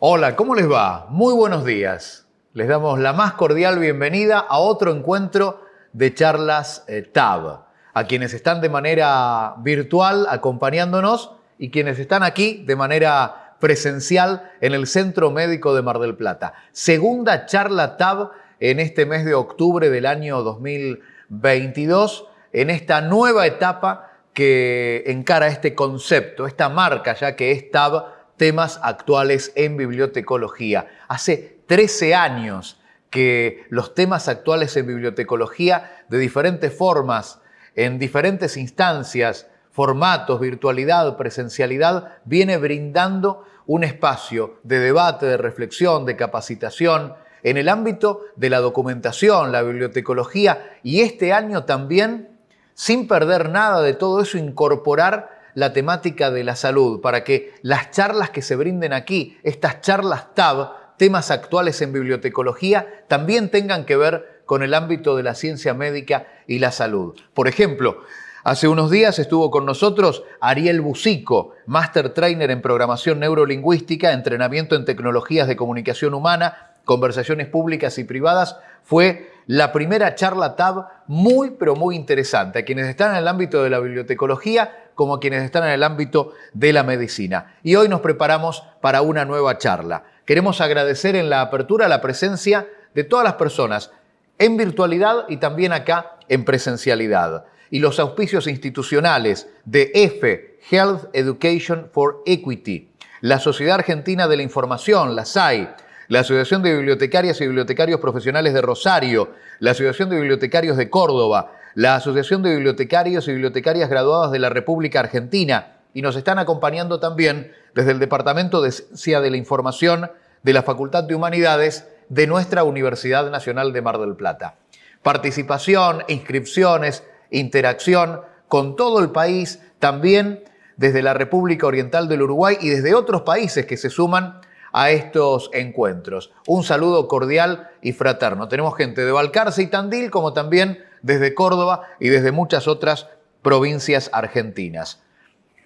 Hola, ¿cómo les va? Muy buenos días. Les damos la más cordial bienvenida a otro encuentro de charlas eh, TAB. A quienes están de manera virtual acompañándonos y quienes están aquí de manera presencial en el Centro Médico de Mar del Plata. Segunda charla TAB en este mes de octubre del año 2022, en esta nueva etapa que encara este concepto, esta marca ya que es TAB, temas actuales en bibliotecología. Hace 13 años que los temas actuales en bibliotecología de diferentes formas, en diferentes instancias, formatos, virtualidad, presencialidad, viene brindando un espacio de debate, de reflexión, de capacitación en el ámbito de la documentación, la bibliotecología y este año también, sin perder nada de todo eso, incorporar la temática de la salud para que las charlas que se brinden aquí, estas charlas TAB, temas actuales en bibliotecología, también tengan que ver con el ámbito de la ciencia médica y la salud. Por ejemplo, Hace unos días estuvo con nosotros Ariel Bucico, Master Trainer en Programación Neurolingüística, Entrenamiento en Tecnologías de Comunicación Humana, Conversaciones Públicas y Privadas. Fue la primera charla TAB muy, pero muy interesante. A quienes están en el ámbito de la bibliotecología, como a quienes están en el ámbito de la medicina. Y hoy nos preparamos para una nueva charla. Queremos agradecer en la apertura la presencia de todas las personas en virtualidad y también acá en presencialidad. Y los auspicios institucionales de EFE, Health Education for Equity, la Sociedad Argentina de la Información, la SAI, la Asociación de Bibliotecarias y Bibliotecarios Profesionales de Rosario, la Asociación de Bibliotecarios de Córdoba, la Asociación de Bibliotecarios y Bibliotecarias Graduadas de la República Argentina y nos están acompañando también desde el Departamento de Ciencia de la Información de la Facultad de Humanidades de nuestra Universidad Nacional de Mar del Plata. Participación, inscripciones, interacción con todo el país, también desde la República Oriental del Uruguay y desde otros países que se suman a estos encuentros. Un saludo cordial y fraterno. Tenemos gente de Balcarce y Tandil, como también desde Córdoba y desde muchas otras provincias argentinas.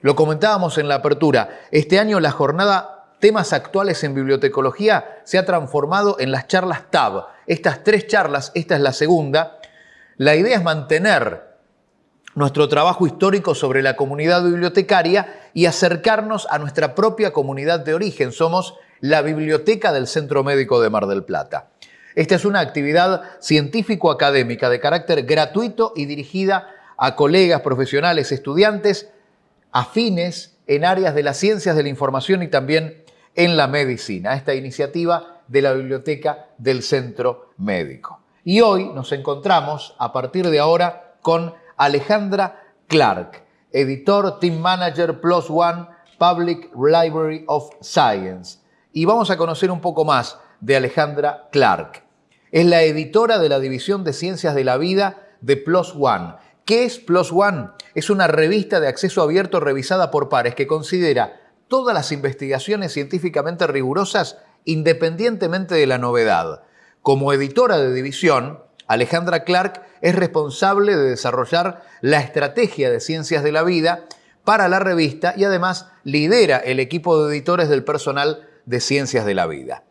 Lo comentábamos en la apertura, este año la jornada Temas actuales en bibliotecología se ha transformado en las charlas TAB. Estas tres charlas, esta es la segunda, la idea es mantener nuestro trabajo histórico sobre la comunidad bibliotecaria y acercarnos a nuestra propia comunidad de origen. Somos la biblioteca del Centro Médico de Mar del Plata. Esta es una actividad científico-académica de carácter gratuito y dirigida a colegas, profesionales, estudiantes afines en áreas de las ciencias de la información y también en la medicina. Esta iniciativa de la Biblioteca del Centro Médico. Y hoy nos encontramos, a partir de ahora, con Alejandra Clark, editor, team manager, Plus One, Public Library of Science. Y vamos a conocer un poco más de Alejandra Clark. Es la editora de la División de Ciencias de la Vida de Plus One. ¿Qué es Plus One? Es una revista de acceso abierto revisada por pares que considera todas las investigaciones científicamente rigurosas independientemente de la novedad. Como editora de división, Alejandra Clark es responsable de desarrollar la estrategia de ciencias de la vida para la revista y además lidera el equipo de editores del personal de ciencias de la vida.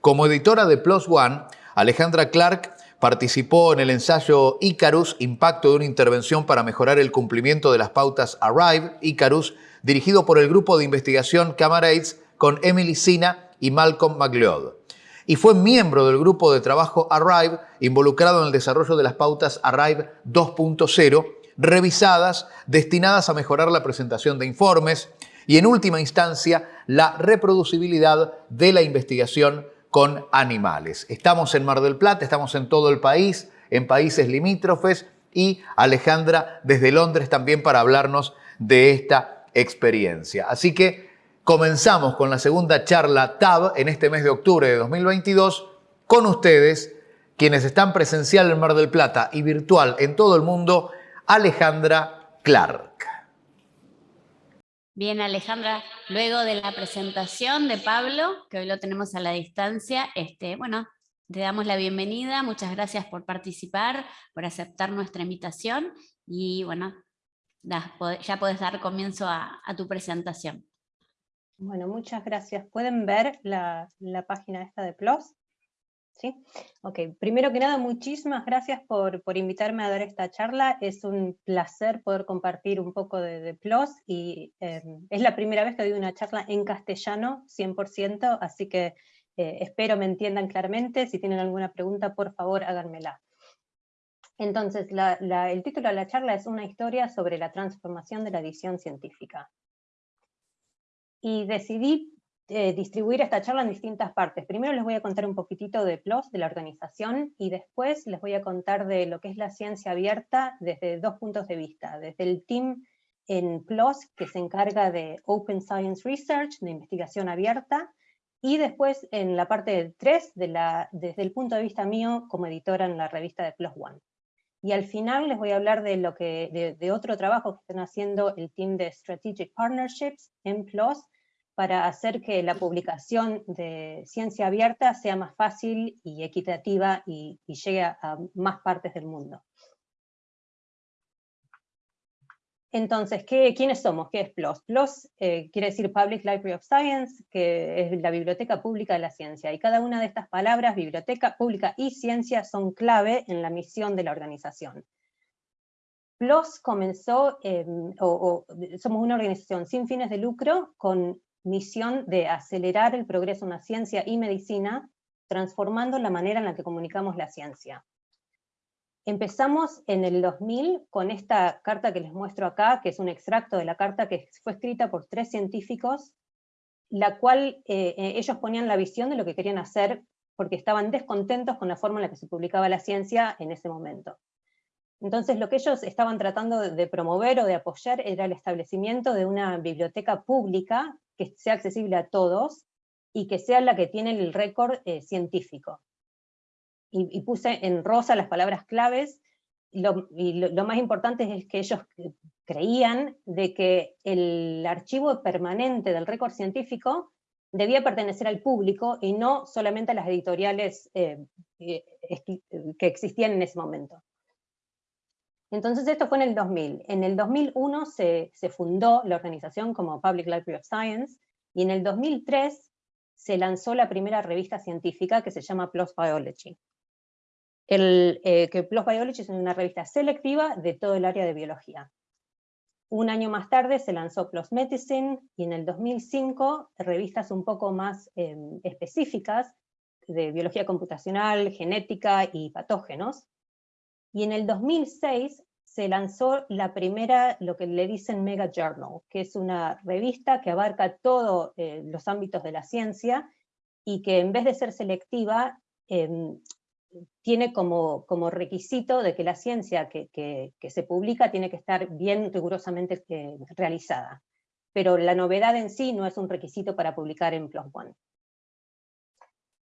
Como editora de Plus One, Alejandra Clark participó en el ensayo Icarus, Impacto de una intervención para mejorar el cumplimiento de las pautas Arrive, Icarus, dirigido por el grupo de investigación Camarades con Emily Sina y Malcolm McLeod. Y fue miembro del grupo de trabajo Arrive, involucrado en el desarrollo de las pautas Arrive 2.0, revisadas, destinadas a mejorar la presentación de informes y, en última instancia, la reproducibilidad de la investigación con animales. Estamos en Mar del Plata, estamos en todo el país, en países limítrofes y Alejandra desde Londres también para hablarnos de esta experiencia. Así que comenzamos con la segunda charla TAB en este mes de octubre de 2022 con ustedes, quienes están presencial en Mar del Plata y virtual en todo el mundo, Alejandra Clark. Bien, Alejandra, luego de la presentación de Pablo, que hoy lo tenemos a la distancia, este, bueno, te damos la bienvenida, muchas gracias por participar, por aceptar nuestra invitación y bueno, ya puedes dar comienzo a, tu presentación. Bueno, muchas gracias. ¿Pueden ver la, página esta de PLOS? ¿Sí? Ok, primero que nada, muchísimas gracias por, invitarme a dar esta charla. Es un placer poder compartir un poco de, PLOS y eh, es la primera vez que doy una charla en castellano, 100%, así que eh, espero me entiendan claramente. Si tienen alguna pregunta, por favor, háganmela. Entonces, el título de la charla es una historia sobre la transformación de la edición científica y decidí eh, distribuir esta charla en distintas partes. Primero les voy a contar un poquitito de PLOS, de la organización, y después les voy a contar de lo que es la ciencia abierta desde dos puntos de vista. Desde el team en PLOS, que se encarga de Open Science Research, de investigación abierta, y después en la parte 3, de desde el punto de vista mío como editora en la revista de PLOS One. Y al final les voy a hablar de, lo que, de otro trabajo que están haciendo el team de Strategic Partnerships en PLOS, para hacer que la publicación de ciencia abierta sea más fácil y equitativa y, llegue a, más partes del mundo. Entonces, ¿qué, ¿quiénes somos? ¿Qué es PLOS? PLOS eh, quiere decir Public Library of Science, que es la biblioteca pública de la ciencia, y cada una de estas palabras, biblioteca pública y ciencia, son clave en la misión de la organización. PLOS comenzó, somos una organización sin fines de lucro, con misión de acelerar el progreso en la ciencia y medicina, transformando la manera en la que comunicamos la ciencia. Empezamos en el 2000 con esta carta que les muestro acá, que es un extracto de la carta que fue escrita por tres científicos, la cual eh, eh, ellos ponían la visión de lo que querían hacer porque estaban descontentos con la forma en la que se publicaba la ciencia en ese momento. Entonces lo que ellos estaban tratando de promover o de apoyar era el establecimiento de una biblioteca pública que sea accesible a todos y que sea la que tiene el récord eh, científico. Y, puse en rosa las palabras claves, y lo, más importante es que ellos creían de que el archivo permanente del récord científico debía pertenecer al público y no solamente a las editoriales eh, eh, que existían en ese momento. Entonces esto fue en el 2000. En el 2001 se, fundó la organización como Public Library of Science, y en el 2003 se lanzó la primera revista científica que se llama PLOS Biology. Eh, que PLOS Biology es una revista selectiva de todo el área de biología. Un año más tarde se lanzó PLOS Medicine, y en el 2005 revistas un poco más em, específicas de biología computacional, genética y patógenos, y en el 2006 se lanzó la primera, lo que le dicen Mega Journal, que es una revista que abarca todos eh, los ámbitos de la ciencia, y que en vez de ser selectiva, em, tiene como, requisito de que la ciencia que, que, se publica tiene que estar bien rigurosamente eh, realizada. Pero la novedad en sí no es un requisito para publicar en PLOS ONE.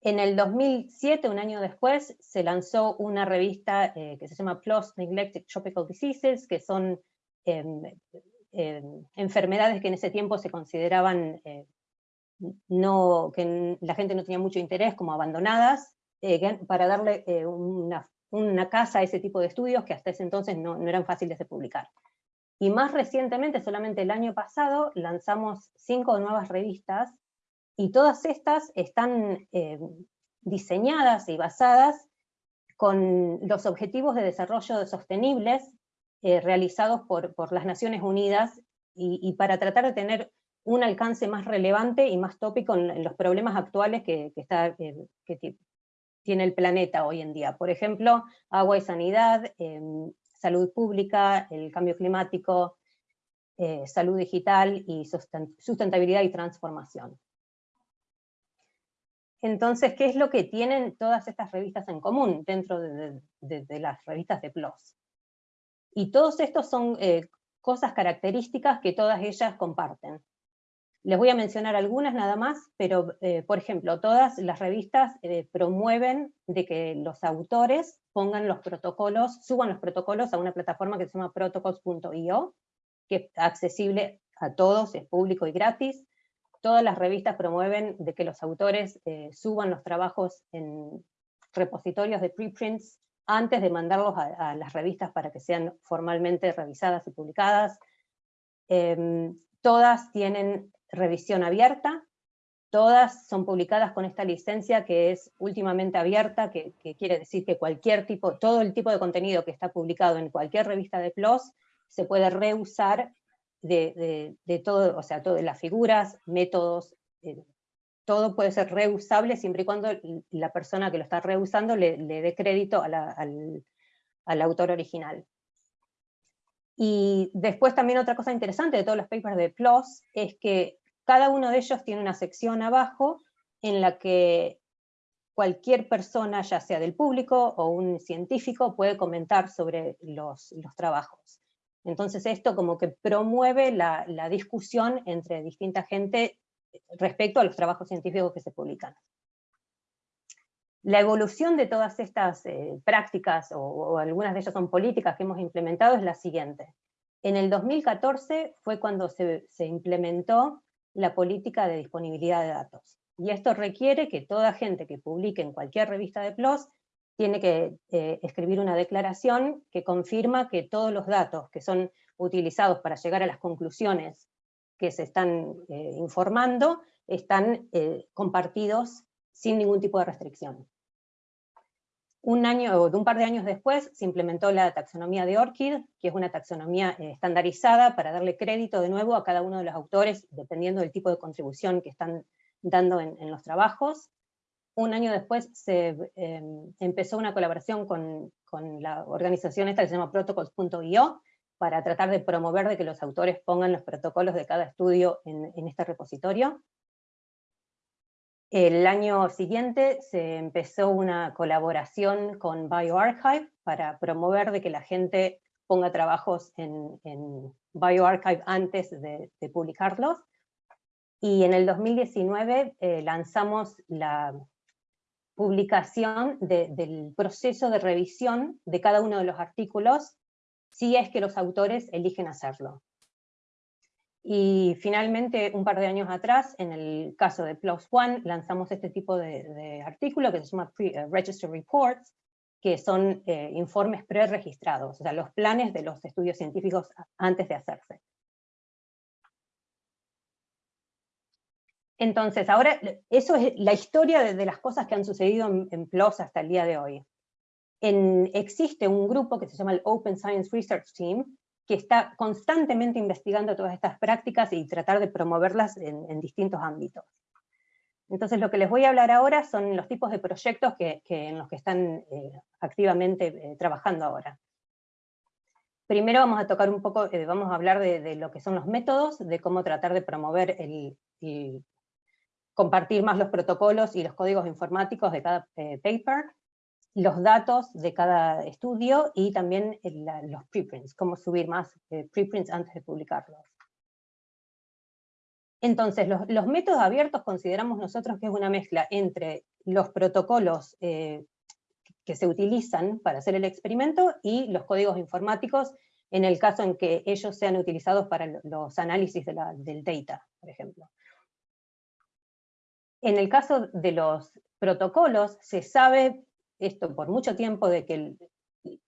En el 2007, un año después, se lanzó una revista eh, que se llama PLOS Neglected Tropical Diseases, que son em, em, enfermedades que en ese tiempo se consideraban eh, no, que la gente no tenía mucho interés, como abandonadas, eh, para darle una, casa a ese tipo de estudios que hasta ese entonces no eran fáciles de publicar. Y más recientemente, solamente el año pasado, lanzamos cinco nuevas revistas y todas estas están eh, diseñadas y basadas con los objetivos de desarrollo sostenibles eh, realizados por, las Naciones Unidas y, para tratar de tener un alcance más relevante y más tópico en, los problemas actuales que, eh, tiene el planeta hoy en día. Por ejemplo, agua y sanidad, em, salud pública, el cambio climático, salud digital y sustentabilidad y transformación. Entonces, ¿qué es lo que tienen todas estas revistas en común dentro de, las revistas de PLOS? Y todos estos son eh, cosas características que todas ellas comparten. Les voy a mencionar algunas nada más, pero eh, por ejemplo, todas las revistas eh, promueven de que los autores pongan los protocolos, suban los protocolos a una plataforma que se llama protocols.io, que es accesible a todos, es público y gratis, todas las revistas promueven de que los autores eh, suban los trabajos en repositorios de preprints antes de mandarlos a, las revistas para que sean formalmente revisadas y publicadas. Em, todas tienen revisión abierta, todas son publicadas con esta licencia que es últimamente abierta, que, quiere decir que cualquier tipo, todo el tipo de contenido que está publicado en cualquier revista de PLOS se puede reusar de, todo, o sea, todas las figuras, métodos, eh, todo puede ser reusable siempre y cuando la persona que lo está reusando le, dé crédito al, autor original. Y después también otra cosa interesante de todos los papers de PLOS es que cada uno de ellos tiene una sección abajo en la que cualquier persona, ya sea del público o un científico, puede comentar sobre los, trabajos. Entonces esto como que promueve la, discusión entre distinta gente respecto a los trabajos científicos que se publican. La evolución de todas estas eh, prácticas, o, algunas de ellas son políticas que hemos implementado, es la siguiente. En el 2014 fue cuando se, implementó la política de disponibilidad de datos. Y esto requiere que toda gente que publique en cualquier revista de PLOS tiene que eh, escribir una declaración que confirma que todos los datos que son utilizados para llegar a las conclusiones que se están eh, informando están eh, compartidos sin ningún tipo de restricción. Un año o un par de años después se implementó la taxonomía de ORCID, que es una taxonomía estandarizada para darle crédito de nuevo a cada uno de los autores, dependiendo del tipo de contribución que están dando en, los trabajos. Un año después se empezó una colaboración con, con, la organización esta que se llama protocols.io, para tratar de promover de que los autores pongan los protocolos de cada estudio en, este repositorio. El año siguiente se empezó una colaboración con bioRxiv para promover de que la gente ponga trabajos en, bioRxiv antes de, publicarlos. Y en el 2019 eh, lanzamos la publicación del proceso de revisión de cada uno de los artículos si es que los autores eligen hacerlo. Y finalmente, un par de años atrás, en el caso de PLOS ONE, lanzamos este tipo de, artículo que se llama eh, Register Reports, que son eh, informes preregistrados, o sea, los planes de los estudios científicos antes de hacerse. Entonces, ahora, eso es la historia de, las cosas que han sucedido en, en PLOS hasta el día de hoy existe un grupo que se llama el Open Science Research Team, que está constantemente investigando todas estas prácticas y tratar de promoverlas en, distintos ámbitos. Entonces lo que les voy a hablar ahora son los tipos de proyectos que, en los que están eh, activamente eh, trabajando ahora. Primero vamos a tocar un poco, eh, vamos a hablar de, lo que son los métodos, de cómo tratar de promover el, compartir más los protocolos y los códigos informáticos de cada paper, los datos de cada estudio y también los preprints, cómo subir más eh, preprints antes de publicarlos. Entonces, los, métodos abiertos consideramos nosotros que es una mezcla entre los protocolos eh, que se utilizan para hacer el experimento y los códigos informáticos en el caso en que ellos sean utilizados para los análisis del data, por ejemplo. En el caso de los protocolos, se sabe esto por mucho tiempo de que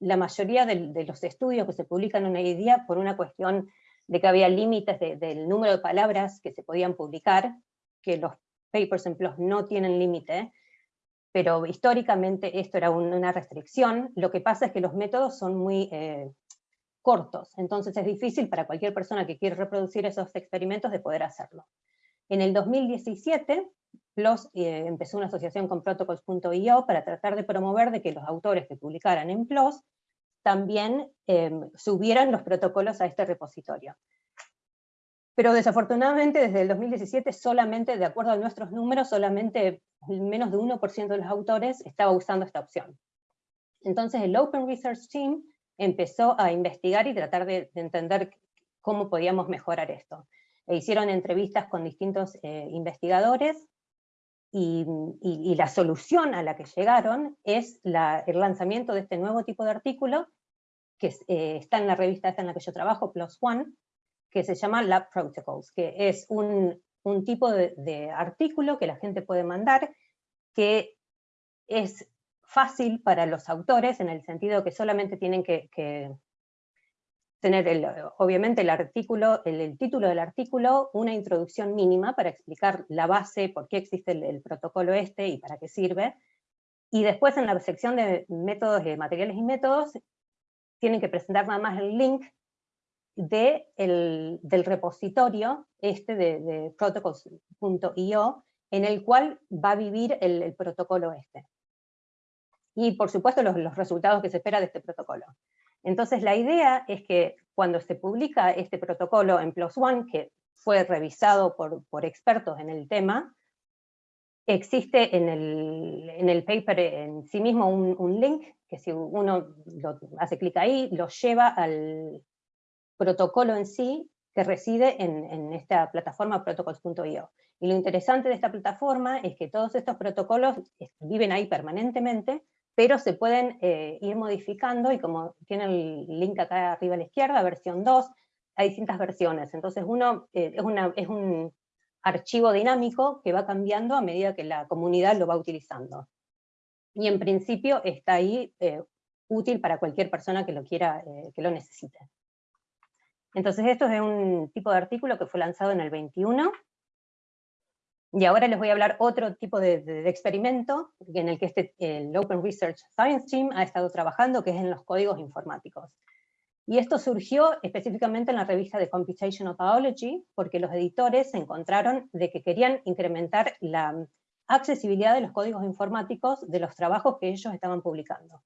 la mayoría de, los estudios que se publican en hoy día, por una cuestión de que había límites del número de palabras que se podían publicar, que los papers en PLOS no tienen límite, pero históricamente esto era una restricción, lo que pasa es que los métodos son muy eh, cortos, entonces es difícil para cualquier persona que quiere reproducir esos experimentos de poder hacerlo. En el 2017 PLOS eh, empezó una asociación con protocols.io para tratar de promover de que los autores que publicaran en PLOS también em, subieran los protocolos a este repositorio. Pero desafortunadamente desde el 2017 solamente, de acuerdo a nuestros números, solamente menos de 1% de los autores estaba usando esta opción. Entonces el Open Research Team empezó a investigar y tratar de, entender cómo podíamos mejorar esto. E hicieron entrevistas con distintos eh, investigadores, y, la solución a la que llegaron es el lanzamiento de este nuevo tipo de artículo, que eh, está en la revista esta en la que yo trabajo, Plus One, que se llama Lab Protocols, que es un, tipo de, artículo que la gente puede mandar, que es fácil para los autores, en el sentido que solamente tienen que, tener obviamente el artículo, el, título del artículo, una introducción mínima para explicar la base, por qué existe el, protocolo este y para qué sirve, y después en la sección de métodos, de materiales y métodos, tienen que presentar nada más el link de del repositorio este de, de protocols.io, en el cual va a vivir el, protocolo este. Y por supuesto los, los resultados que se espera de este protocolo. Entonces la idea es que cuando se publica este protocolo en PLOS ONE, que fue revisado por, por expertos en el tema, existe en el, en el paper en sí mismo un, un, link, que si uno lo hace clic ahí, lo lleva al protocolo en sí, que reside en, en esta plataforma protocols.io. Y lo interesante de esta plataforma es que todos estos protocolos viven ahí permanentemente, pero se pueden eh, ir modificando, y como tiene el link acá arriba a la izquierda, versión 2, hay distintas versiones, entonces uno eh, es, un archivo dinámico que va cambiando a medida que la comunidad lo va utilizando. Y en principio está ahí eh, útil para cualquier persona que lo quiera, que lo necesite. Entonces esto es un tipo de artículo que fue lanzado en el 21, y ahora les voy a hablar otro tipo de, experimento en el que este, el Open Research Science Team ha estado trabajando, que es en los códigos informáticos. Y esto surgió específicamente en la revista de Computational Biology, porque los editores se encontraron de que querían incrementar la accesibilidad de los códigos informáticos de los trabajos que ellos estaban publicando.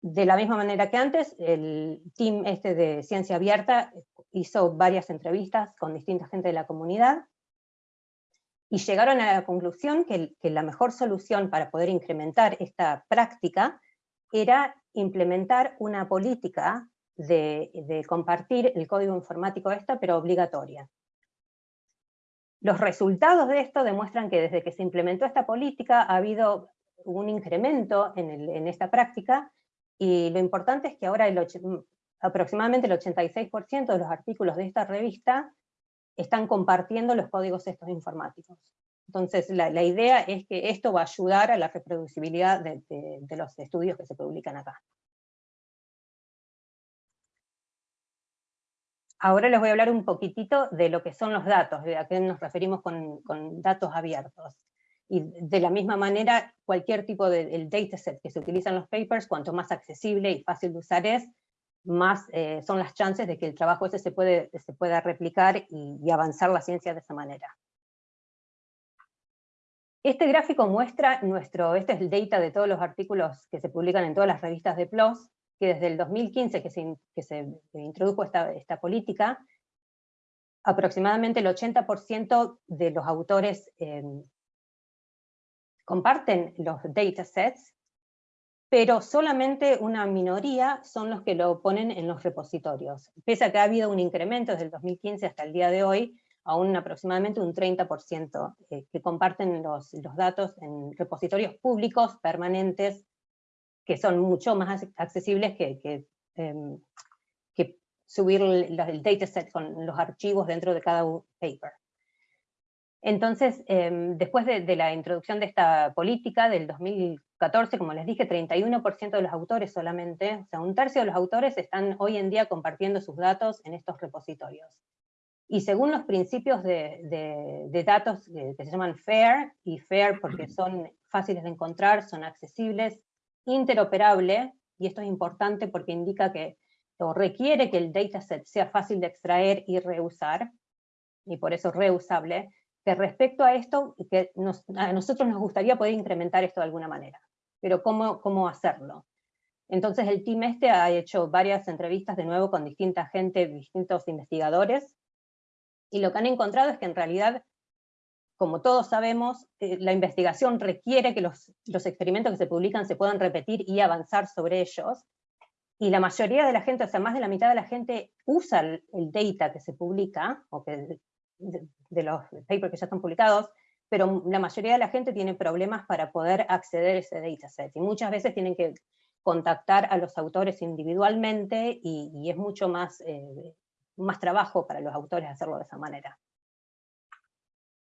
De la misma manera que antes, el team este de Ciencia Abierta hizo varias entrevistas con distinta gente de la comunidad, y llegaron a la conclusión que, la mejor solución para poder incrementar esta práctica era implementar una política de, compartir el código informático esta, pero obligatoria. Los resultados de esto demuestran que desde que se implementó esta política ha habido un incremento en, esta práctica, y lo importante es que ahora el aproximadamente el 86% de los artículos de esta revista están compartiendo los códigos estos informáticos. Entonces la, idea es que esto va a ayudar a la reproducibilidad de, los estudios que se publican acá. Ahora les voy a hablar un poquitito de lo que son los datos, de a qué nos referimos con, datos abiertos. Y de la misma manera, cualquier tipo de dataset que se utiliza en los papers, cuanto más accesible y fácil de usar es, más eh, son las chances de que el trabajo ese se, puede, se pueda replicar y, avanzar la ciencia de esa manera. Este gráfico muestra nuestro, este es el data de todos los artículos que se publican en todas las revistas de PLOS, que desde el 2015 que se, que se introdujo esta, esta, política, aproximadamente el 80% de los autores eh, comparten los datasets, pero solamente una minoría son los que lo ponen en los repositorios. Pese a que ha habido un incremento desde el 2015 hasta el día de hoy, aún aproximadamente un 30% eh, que comparten los, datos en repositorios públicos permanentes, que son mucho más accesibles que, em, subir el, dataset con los archivos dentro de cada paper. Entonces, em, después de, la introducción de esta política del 2014, como les dije, 31% de los autores solamente, o sea, un tercio de los autores están hoy en día compartiendo sus datos en estos repositorios. Y según los principios de, datos que, se llaman FAIR, y FAIR porque son fáciles de encontrar, son accesibles, interoperable, y esto es importante porque indica que, o requiere que el dataset sea fácil de extraer y reusar, y por eso reusable, que respecto a esto, que a nosotros nos gustaría poder incrementar esto de alguna manera, pero ¿cómo, cómo hacerlo? Entonces el team este ha hecho varias entrevistas de nuevo con distinta gente, distintos investigadores, y lo que han encontrado es que en realidad, como todos sabemos, eh, la investigación requiere que los, los experimentos que se publican se puedan repetir y avanzar sobre ellos, y la mayoría de la gente, o sea, más de la mitad de la gente usa el, data que se publica, o que de, los papers que ya están publicados, pero la mayoría de la gente tiene problemas para poder acceder a ese dataset, y muchas veces tienen que contactar a los autores individualmente, y, es mucho más, eh, más trabajo para los autores hacerlo de esa manera.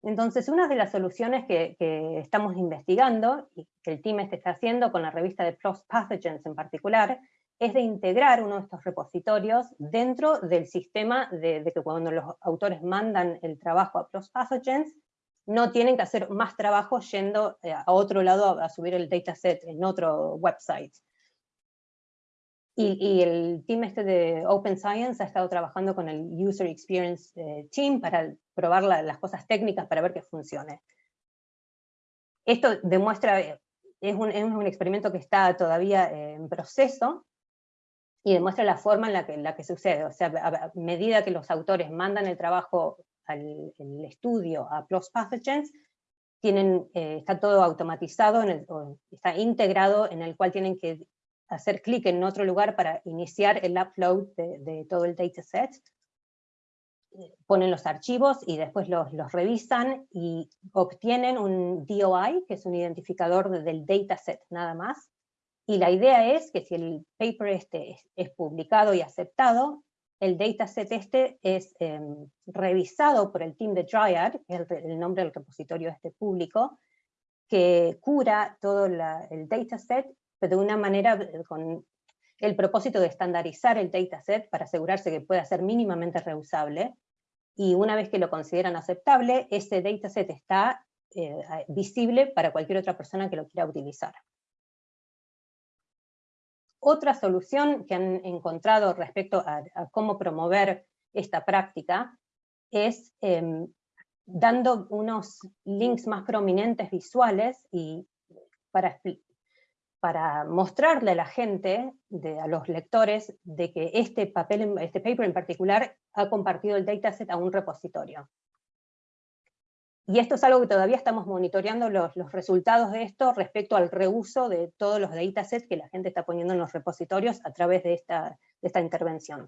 Entonces, una de las soluciones que, estamos investigando, y que el team este está haciendo con la revista de PLOS Pathogens en particular, es de integrar uno de estos repositorios dentro del sistema de, que cuando los autores mandan el trabajo a PLOS Pathogens, no tienen que hacer más trabajo yendo eh, a otro lado a, subir el dataset en otro website. Y, el team este de Open Science ha estado trabajando con el User Experience eh, Team para probar las cosas técnicas para ver que funcione. Esto demuestra, es un, es un experimento que está todavía eh, en proceso, y demuestra la forma en la que, la que sucede. O sea, a, medida que los autores mandan el trabajo al el estudio a PLOS Pathogens, tienen, eh, está todo automatizado, en está integrado en el cual tienen que hacer clic en otro lugar para iniciar el upload de, todo el dataset. Ponen los archivos y después los, los, revisan y obtienen un DOI, que es un identificador del dataset nada más, y la idea es que si el paper este es, publicado y aceptado, el dataset este es em, revisado por el team de Dryad, es el, nombre del repositorio este público, que cura todo el dataset, pero de una manera eh, con el propósito de estandarizar el dataset para asegurarse que pueda ser mínimamente reusable, y una vez que lo consideran aceptable, ese dataset está eh, visible para cualquier otra persona que lo quiera utilizar. Otra solución que han encontrado respecto a, cómo promover esta práctica es em, dando unos links más prominentes visuales y para, para mostrarle a la gente, a los lectores, de que este, papel, este paper en particular ha compartido el dataset a un repositorio. Y esto es algo que todavía estamos monitoreando los, los, resultados de esto respecto al reuso de todos los datasets que la gente está poniendo en los repositorios a través de esta, esta intervención.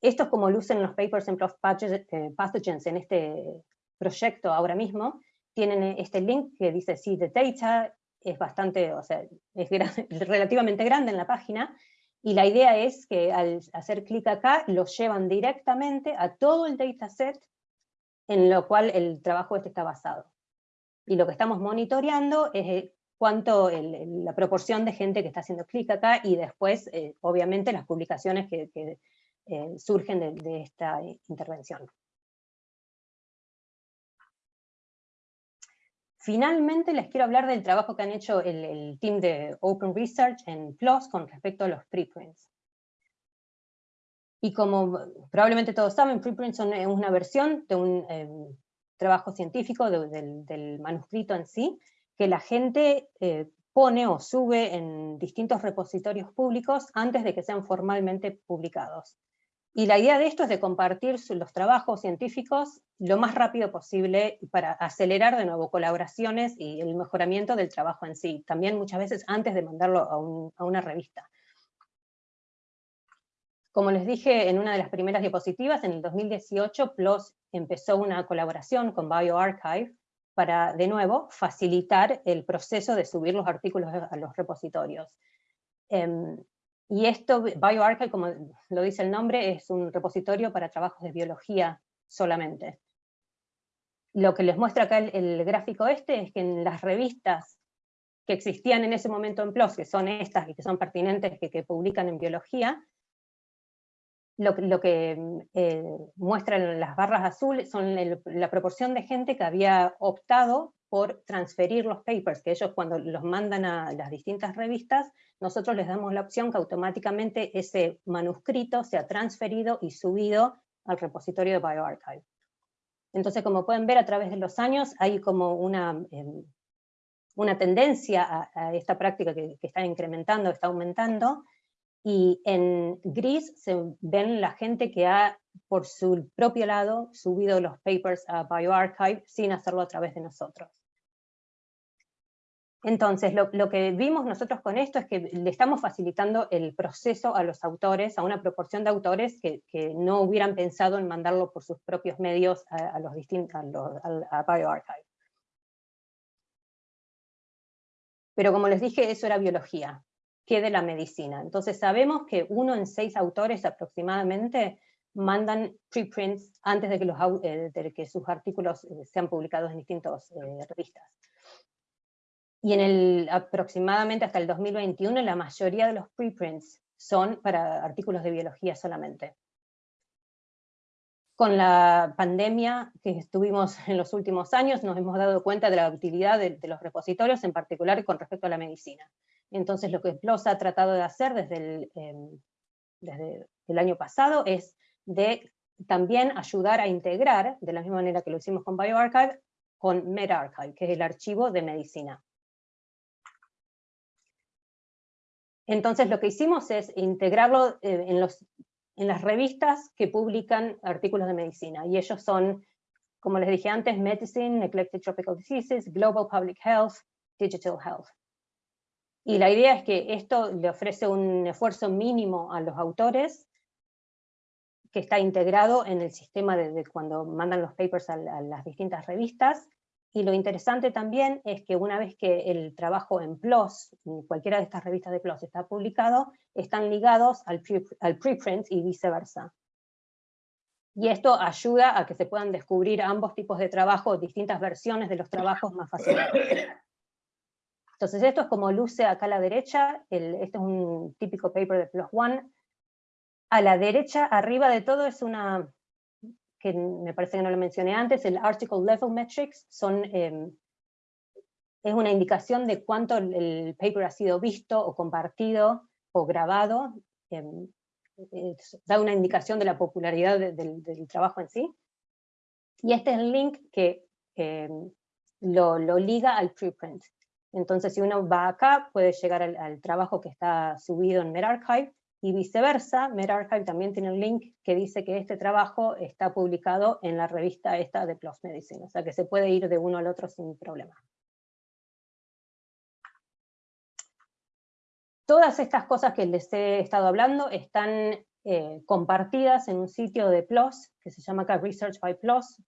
Esto es como lucen los papers en eh, Pathogens en este proyecto ahora mismo. Tienen este link que dice See the Data, es bastante, o sea, es relativamente grande en la página, y la idea es que al hacer clic acá, los llevan directamente a todo el dataset en lo cual el trabajo este está basado. Y lo que estamos monitoreando es eh, cuánto la proporción de gente que está haciendo clic acá y después, eh, obviamente, las publicaciones que, eh, surgen de, esta intervención. Finalmente les quiero hablar del trabajo que han hecho el, el team de Open Research en PLOS con respecto a los preprints. Y como probablemente todos saben, preprints son eh, una versión de un em, trabajo científico del, manuscrito en sí, que la gente eh, pone o sube en distintos repositorios públicos antes de que sean formalmente publicados. Y la idea de esto es de compartir los trabajos científicos lo más rápido posible para acelerar de nuevo colaboraciones y el mejoramiento del trabajo en sí, también muchas veces antes de mandarlo a una revista. Como les dije en una de las primeras diapositivas, en el 2018 PLOS empezó una colaboración con bioRxiv para, de nuevo, facilitar el proceso de subir los artículos a los repositorios. Em, y esto, bioRxiv, como lo dice el nombre, es un repositorio para trabajos de biología solamente. Lo que les muestra acá el, gráfico este es que en las revistas que existían en ese momento en PLOS, que son estas y que son pertinentes, que, que publican en biología, lo, que mm, eh, muestran las barras azules son la proporción de gente que había optado por transferir los papers, que ellos cuando los mandan a las distintas revistas, nosotros les damos la opción que automáticamente ese manuscrito sea transferido y subido al repositorio de bioRxiv. Entonces, como pueden ver a través de los años, hay como una, em, una tendencia a, esta práctica que está incrementando, está aumentando, y en gris se ven la gente que ha, por su propio lado, subido los papers a bioRxiv sin hacerlo a través de nosotros. Entonces, lo, que vimos nosotros con esto es que le estamos facilitando el proceso a los autores, a una proporción de autores que, no hubieran pensado en mandarlo por sus propios medios a, los distintos, a, a bioRxiv. Pero como les dije, eso era biología que de la medicina. Entonces sabemos que uno en seis autores aproximadamente mandan preprints antes de que, los, eh, de que sus artículos eh, sean publicados en distintas eh, revistas. Y en el, aproximadamente hasta el 2021 la mayoría de los preprints son para artículos de biología solamente. Con la pandemia que estuvimos en los últimos años nos hemos dado cuenta de la utilidad de, los repositorios, en particular con respecto a la medicina. Entonces lo que PLOS ha tratado de hacer desde el, em, desde el año pasado es de también ayudar a integrar, de la misma manera que lo hicimos con bioRxiv, con medRxiv, que es el archivo de medicina. Entonces lo que hicimos es integrarlo eh, en, en las revistas que publican artículos de medicina, y ellos son, como les dije antes, Medicine, Neglected Tropical Diseases, Global Public Health, Digital Health. Y la idea es que esto le ofrece un esfuerzo mínimo a los autores, que está integrado en el sistema de, cuando mandan los papers a las distintas revistas, y lo interesante también es que una vez que el trabajo en PLOS, cualquiera de estas revistas de PLOS está publicado, están ligados al, preprint y viceversa. Y esto ayuda a que se puedan descubrir ambos tipos de trabajo, distintas versiones de los trabajos más fácilmente. Entonces esto es como luce acá a la derecha, este es un típico paper de PLOS One. A la derecha, arriba de todo, es una que me parece que no lo mencioné antes, el Article Level Metrics, son, em, es una indicación de cuánto el, paper ha sido visto o compartido o grabado, em, da una indicación de la popularidad del trabajo en sí. Y este es el link que em, lo, liga al preprint. Entonces si uno va acá, puede llegar al, trabajo que está subido en medRxiv, y viceversa, medRxiv también tiene un link que dice que este trabajo está publicado en la revista esta de PLOS Medicine, o sea que se puede ir de uno al otro sin problema. Todas estas cosas que les he estado hablando están eh, compartidas en un sitio de PLOS, que se llama Research by PLOS,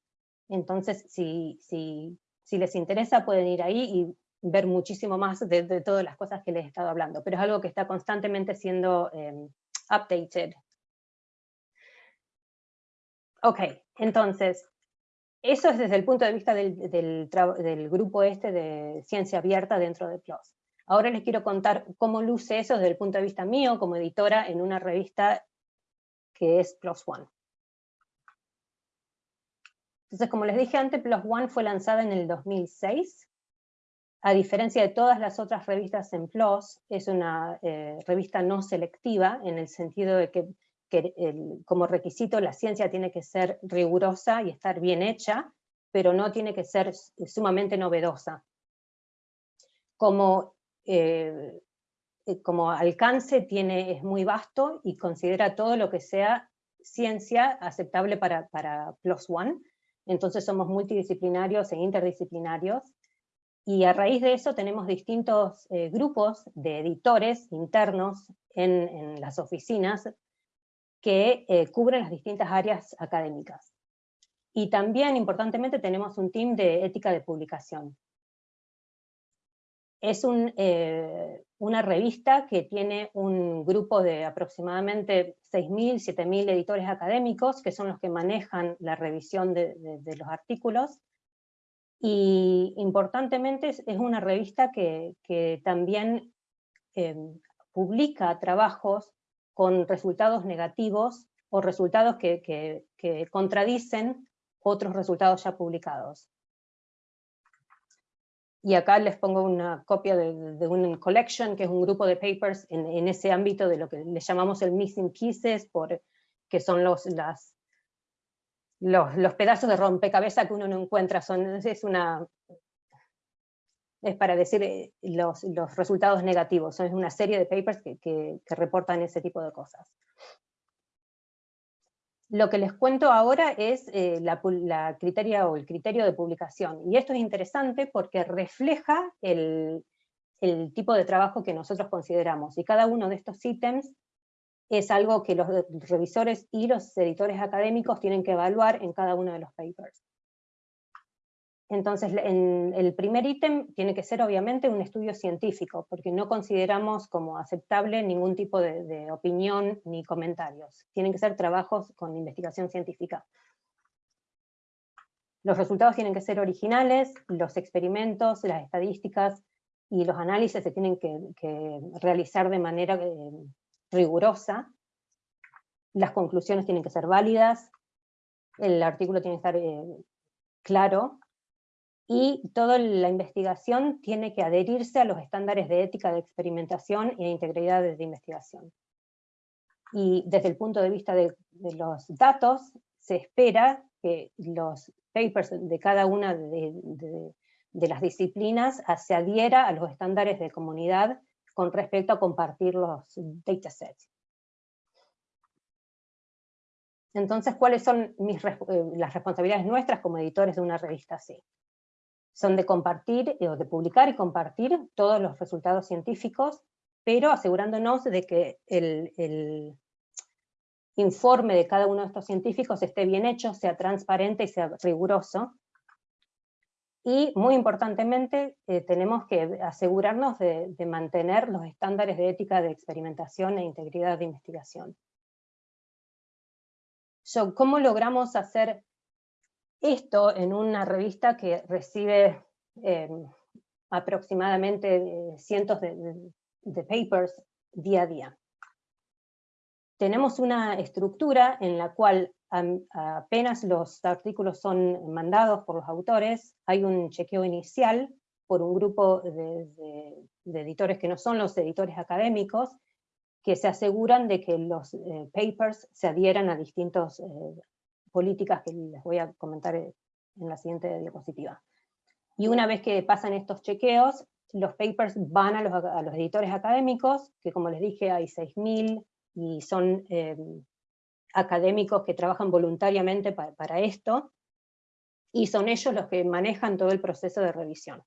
entonces si, si, si les interesa pueden ir ahí y ver muchísimo más de, todas las cosas que les he estado hablando, pero es algo que está constantemente siendo em, updated. Ok, entonces, eso es desde el punto de vista del, del, grupo este de ciencia abierta dentro de PLOS. Ahora les quiero contar cómo luce eso desde el punto de vista mío como editora en una revista que es PLOS ONE. Entonces, como les dije antes, PLOS ONE fue lanzada en el 2006, a diferencia de todas las otras revistas en PLOS, es una eh, revista no selectiva, en el sentido de que, como requisito la ciencia tiene que ser rigurosa y estar bien hecha, pero no tiene que ser sumamente novedosa. Como, eh, como alcance tiene, es muy vasto y considera todo lo que sea ciencia aceptable para, para PLOS ONE, entonces somos multidisciplinarios e interdisciplinarios, y a raíz de eso tenemos distintos eh, grupos de editores internos en, las oficinas que eh, cubren las distintas áreas académicas. Y también, importantemente, tenemos un team de ética de publicación. Es eh, una revista que tiene un grupo de aproximadamente 6.000, 7.000 editores académicos, que son los que manejan la revisión de los artículos, y importantemente es, una revista que, también em, publica trabajos con resultados negativos o resultados que, contradicen otros resultados ya publicados. Y acá les pongo una copia de, un collection, que es un grupo de papers en, ese ámbito de lo que le llamamos el missing pieces, por, que son los, las, los, pedazos de rompecabezas que uno no encuentra, son, es, una, es para decir eh, los, resultados negativos, son una serie de papers que, reportan ese tipo de cosas. Lo que les cuento ahora es eh, la, criteria o el criterio de publicación, y esto es interesante porque refleja el, el tipo de trabajo que nosotros consideramos, y cada uno de estos ítems es algo que los revisores y los editores académicos tienen que evaluar en cada uno de los papers. Entonces, en el primer ítem tiene que ser obviamente un estudio científico, porque no consideramos como aceptable ningún tipo de, de opinión ni comentarios. Tienen que ser trabajos con investigación científica. Los resultados tienen que ser originales, los experimentos, las estadísticas, y los análisis se tienen que, realizar de manera eh, rigurosa, las conclusiones tienen que ser válidas, el artículo tiene que estar eh, claro, y toda la investigación tiene que adherirse a los estándares de ética de experimentación e integridad de investigación. Y desde el punto de vista de, los datos, se espera que los papers de cada una de, las disciplinas se adhiera a los estándares de comunidad con respecto a compartir los datasets. Entonces, ¿cuáles son eh, las responsabilidades nuestras como editores de una revista así? Son de compartir, eh, o de publicar y compartir todos los resultados científicos, pero asegurándonos de que el, informe de cada uno de estos científicos esté bien hecho, sea transparente y sea riguroso. Y muy importantemente, eh, tenemos que asegurarnos de mantener los estándares de ética de experimentación e integridad de investigación. ¿Cómo logramos hacer esto en una revista que recibe em, aproximadamente eh, cientos de, papers día a día? Tenemos una estructura en la cual apenas los artículos son mandados por los autores, hay un chequeo inicial por un grupo de, editores que no son los editores académicos, que se aseguran de que los eh, papers se adhieran a distintas eh, políticas que les voy a comentar en la siguiente diapositiva. Y una vez que pasan estos chequeos, los papers van a los, editores académicos, que como les dije hay 6.000 y son em, académicos que trabajan voluntariamente para esto, y son ellos los que manejan todo el proceso de revisión.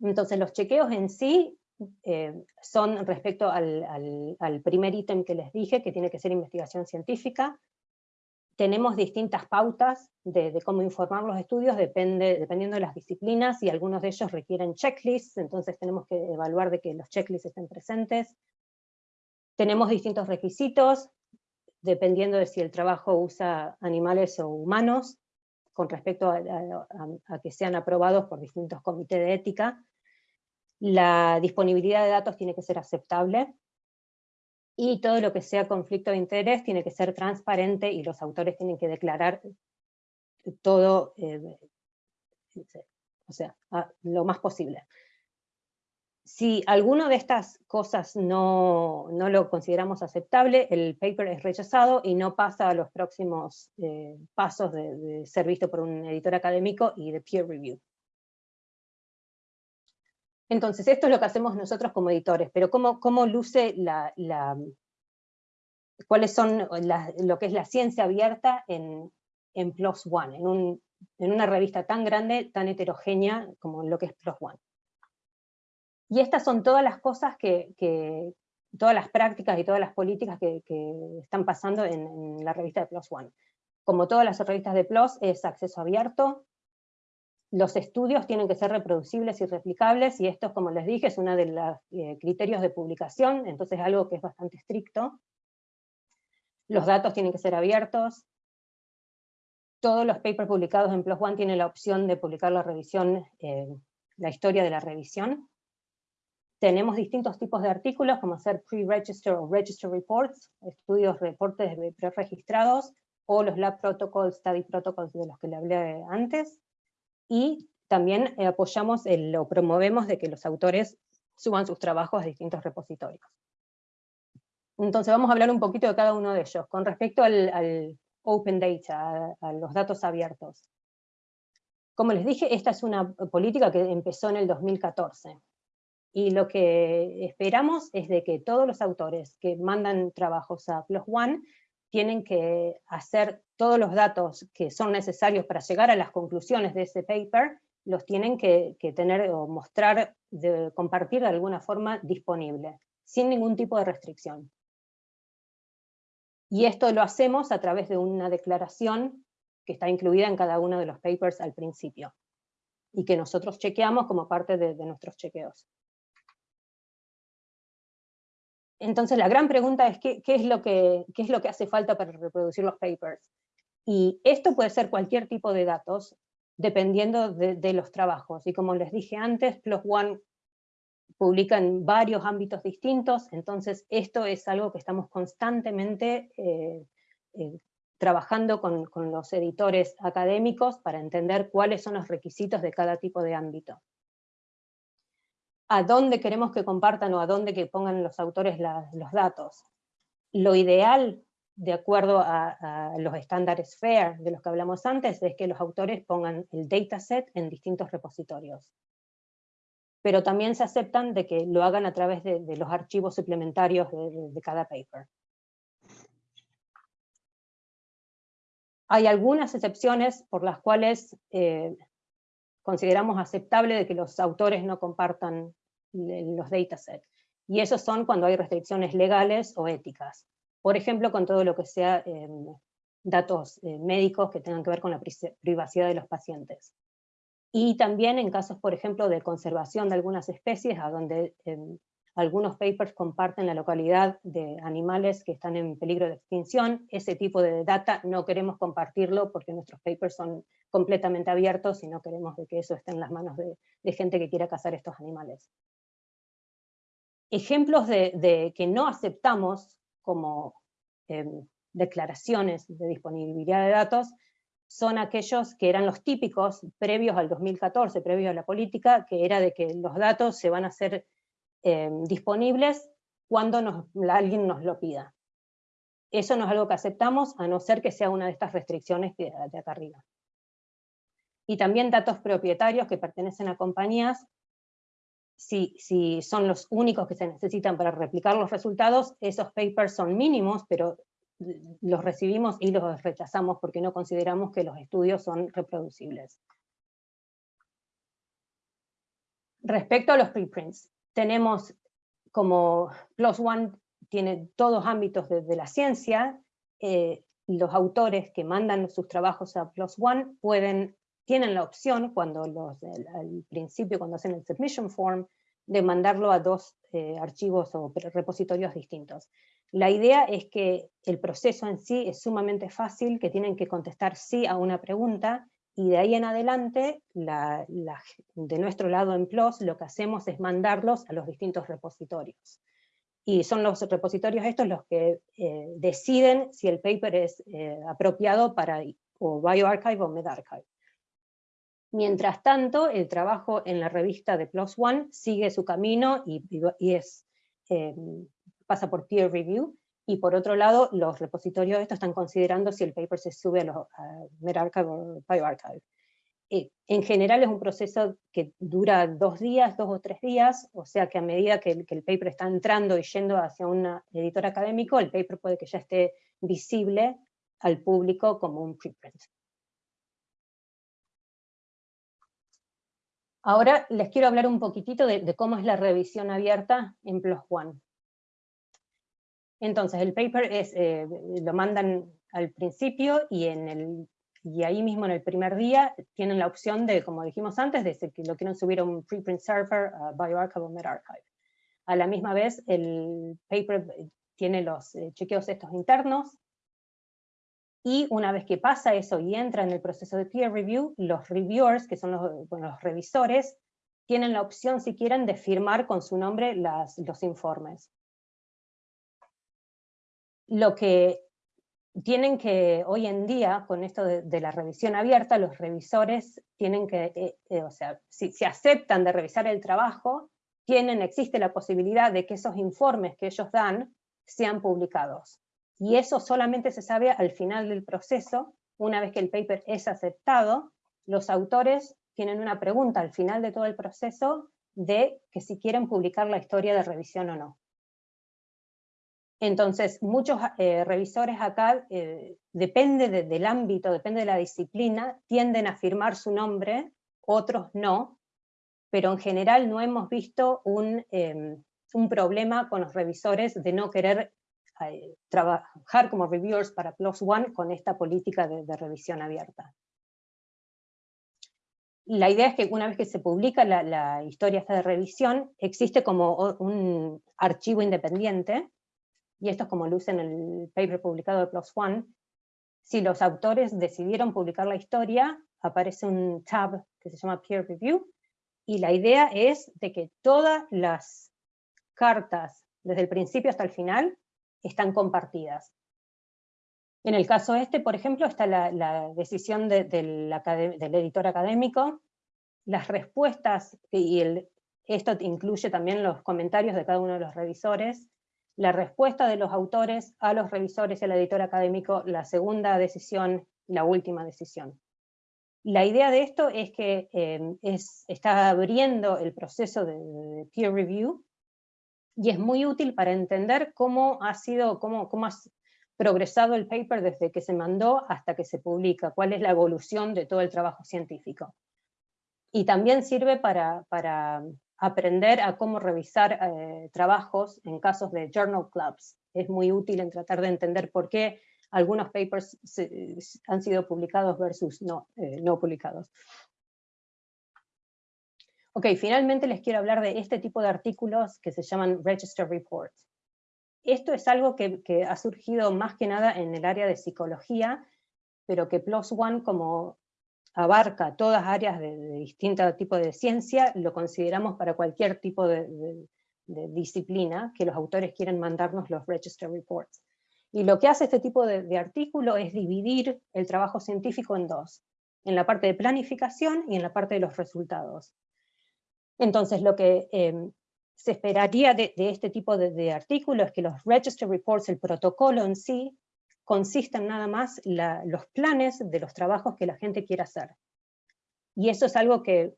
Entonces los chequeos en sí eh, son respecto al, primer ítem que les dije, que tiene que ser investigación científica. Tenemos distintas pautas de, cómo informar los estudios, depende, dependiendo de las disciplinas, y algunos de ellos requieren checklists, entonces tenemos que evaluar de que los checklists estén presentes. Tenemos distintos requisitos, dependiendo de si el trabajo usa animales o humanos, con respecto a que sean aprobados por distintos comités de ética. La disponibilidad de datos tiene que ser aceptable, y todo lo que sea conflicto de interés tiene que ser transparente y los autores tienen que declarar todo, eh, o sea, lo más posible. Si alguno de estas cosas no, lo consideramos aceptable, el paper es rechazado y no pasa a los próximos eh, pasos de ser visto por un editor académico y de peer review. Entonces, esto es lo que hacemos nosotros como editores, pero ¿cómo, cómo luce la, cuáles son lo que es la ciencia abierta en, en PLOS ONE, en, una revista tan grande, tan heterogénea como lo que es PLOS ONE? Y estas son todas las cosas que, todas las prácticas y todas las políticas que, están pasando en, la revista de PLOS ONE. Como todas las revistas de PLOS, es acceso abierto, los estudios tienen que ser reproducibles y replicables, y esto, como les dije, es uno de los eh, criterios de publicación, entonces es algo que es bastante estricto. Los datos tienen que ser abiertos. Todos los papers publicados en PLOS ONE tienen la opción de publicar la revisión, eh, la historia de la revisión. Tenemos distintos tipos de artículos, como hacer pre-register o register reports, estudios, reportes pre-registrados, o los lab protocols, study protocols de los que le hablé antes y también eh, apoyamos o promovemos de que los autores suban sus trabajos a distintos repositorios. Entonces vamos a hablar un poquito de cada uno de ellos. Con respecto al, Open Data, a, los datos abiertos. Como les dije, esta es una política que empezó en el 2014. Y lo que esperamos es de que todos los autores que mandan trabajos a Plus One tienen que hacer todos los datos que son necesarios para llegar a las conclusiones de ese paper, los tienen que, tener o mostrar, de, compartir de alguna forma disponible, sin ningún tipo de restricción. Y esto lo hacemos a través de una declaración que está incluida en cada uno de los papers al principio, y que nosotros chequeamos como parte de nuestros chequeos. Entonces la gran pregunta es ¿qué, es lo que, hace falta para reproducir los papers. Y esto puede ser cualquier tipo de datos, dependiendo de, los trabajos. Y como les dije antes, PLOS ONE publica en varios ámbitos distintos, entonces esto es algo que estamos constantemente eh, eh, trabajando con, los editores académicos para entender cuáles son los requisitos de cada tipo de ámbito. A dónde queremos que compartan o a dónde que pongan los autores los datos. Lo ideal, de acuerdo a, los estándares FAIR de los que hablamos antes, es que los autores pongan el dataset en distintos repositorios. Pero también se aceptan de que lo hagan a través de, los archivos suplementarios de cada paper. Hay algunas excepciones por las cuales eh, consideramos aceptable de que los autores no compartan los datasets. Y esos son cuando hay restricciones legales o éticas. Por ejemplo, con todo lo que sea em, datos eh, médicos que tengan que ver con la privacidad de los pacientes. Y también en casos, por ejemplo, de conservación de algunas especies, a donde em, algunos papers comparten la localidad de animales que están en peligro de extinción. Ese tipo de data no queremos compartirlo porque nuestros papers son completamente abiertos y no queremos que eso esté en las manos de, gente que quiera cazar estos animales. Ejemplos de, que no aceptamos como em, declaraciones de disponibilidad de datos son aquellos que eran los típicos previos al 2014, previos a la política, que era de que los datos se van a hacer Em, disponibles cuando alguien nos lo pida. Eso no es algo que aceptamos, a no ser que sea una de estas restricciones de, acá arriba. Y también datos propietarios que pertenecen a compañías, si, son los únicos que se necesitan para replicar los resultados, esos papers son mínimos, pero los recibimos y los rechazamos porque no consideramos que los estudios son reproducibles. Respecto a los preprints, tenemos como PLOS ONE tiene todos ámbitos de, la ciencia, eh, los autores que mandan sus trabajos a PLOS ONE pueden, tienen la opción, cuando los, al principio cuando hacen el submission form, de mandarlo a dos eh, archivos o repositorios distintos. La idea es que el proceso en sí es sumamente fácil, que tienen que contestar sí a una pregunta, y de ahí en adelante, de nuestro lado en PLOS, lo que hacemos es mandarlos a los distintos repositorios. Y son los repositorios estos los que eh, deciden si el paper es eh, apropiado para o bioarchive o medarchive. Mientras tanto, el trabajo en la revista de PLOS ONE sigue su camino y, eh, pasa por peer review, y por otro lado, los repositorios estos están considerando si el paper se sube a los medRxiv o bioarchive. Eh, en general es un proceso que dura dos días, dos o tres días, o sea que a medida que el, que el paper está entrando y yendo hacia un editor académico, el paper puede que ya esté visible al público como un preprint. Ahora les quiero hablar un poquitito de, cómo es la revisión abierta en PLOS ONE. Entonces el paper es, eh, lo mandan al principio y, en el, y ahí mismo en el primer día tienen la opción de, como dijimos antes, de que lo quieren subir a un preprint server, a bioarchive o medarchive. A la misma vez el paper tiene los eh, chequeos estos internos, y una vez que pasa eso y entra en el proceso de peer review, los reviewers, que son los, revisores, tienen la opción, si quieren, de firmar con su nombre los informes lo que tienen que, hoy en día, con esto de, la revisión abierta, los revisores tienen que, eh, eh, o sea, si, si, aceptan de revisar el trabajo, tienen, existe la posibilidad de que esos informes que ellos dan sean publicados. Y eso solamente se sabe al final del proceso, una vez que el paper es aceptado, los autores tienen una pregunta al final de todo el proceso de que si quieren publicar la historia de revisión o no. Entonces, muchos eh, revisores acá, eh, depende del ámbito, depende de la disciplina, tienden a firmar su nombre, otros no, pero en general no hemos visto un, em, problema con los revisores de no querer trabajar como reviewers para PLOS ONE con esta política de, revisión abierta. La idea es que una vez que se publica la, la historia de revisión, existe como un archivo independiente, y esto es como luce en el paper publicado de PLOS ONE, si los autores decidieron publicar la historia, aparece un tab que se llama Peer Review, y la idea es de que todas las cartas, desde el principio hasta el final, están compartidas. En el caso este, por ejemplo, está la, decisión del editor académico, las respuestas, y esto incluye también los comentarios de cada uno de los revisores, la respuesta de los autores a los revisores y al editor académico, la segunda decisión, la última decisión. La idea de esto es que em, está abriendo el proceso de, peer review y es muy útil para entender cómo ha sido, cómo, cómo ha progresado el paper desde que se mandó hasta que se publica, cuál es la evolución de todo el trabajo científico. Y también sirve para, para aprender a cómo revisar eh, trabajos en casos de journal clubs. Es muy útil en tratar de entender por qué algunos papers han sido publicados versus no, eh, no publicados. Ok, finalmente les quiero hablar de este tipo de artículos que se llaman Register Reports. Esto es algo que, que, ha surgido más que nada en el área de psicología, pero que PLOS ONE, como abarca todas áreas de, distintos tipos de ciencia, lo consideramos para cualquier tipo de, de, disciplina que los autores quieren mandarnos los Register Reports. Y lo que hace este tipo de, artículo es dividir el trabajo científico en dos, en la parte de planificación y en la parte de los resultados. Entonces lo que em, se esperaría de, este tipo de, artículo es que los Register Reports, el protocolo en sí, consisten nada más los planes de los trabajos que la gente quiere hacer. Y eso es algo que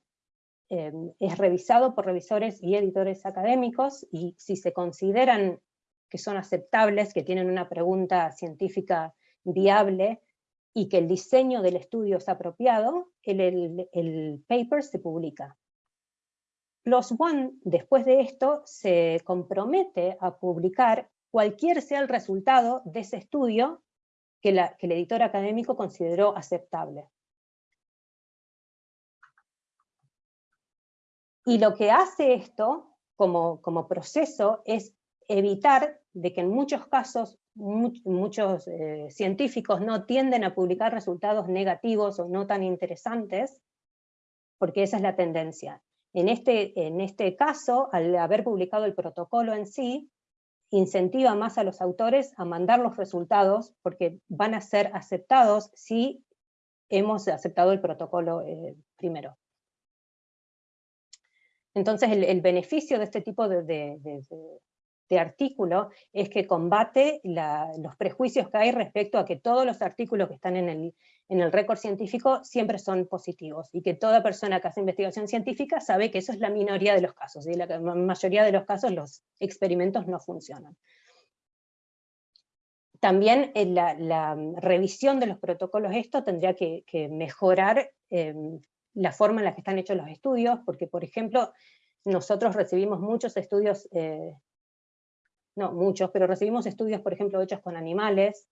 em, es revisado por revisores y editores académicos, y si se consideran que son aceptables, que tienen una pregunta científica viable, y que el diseño del estudio es apropiado, el paper se publica. PLOS ONE, después de esto, se compromete a publicar cualquier sea el resultado de ese estudio que, el editor académico consideró aceptable. Y lo que hace esto como, proceso es evitar de que en muchos casos muchos eh, científicos no tienden a publicar resultados negativos o no tan interesantes, porque esa es la tendencia. En este, en este caso, al haber publicado el protocolo en sí, incentiva más a los autores a mandar los resultados porque van a ser aceptados si hemos aceptado el protocolo eh, primero. Entonces el, beneficio de este tipo de, de artículo es que combate los prejuicios que hay respecto a que todos los artículos que están en el, en el récord científico siempre son positivos, y que toda persona que hace investigación científica sabe que eso es la minoría de los casos, y en la mayoría de los casos los experimentos no funcionan. También en eh, la, revisión de los protocolos esto tendría que, mejorar em, la forma en la que están hechos los estudios, porque por ejemplo, nosotros recibimos muchos estudios eh, no muchos, pero recibimos estudios, por ejemplo, hechos con animales,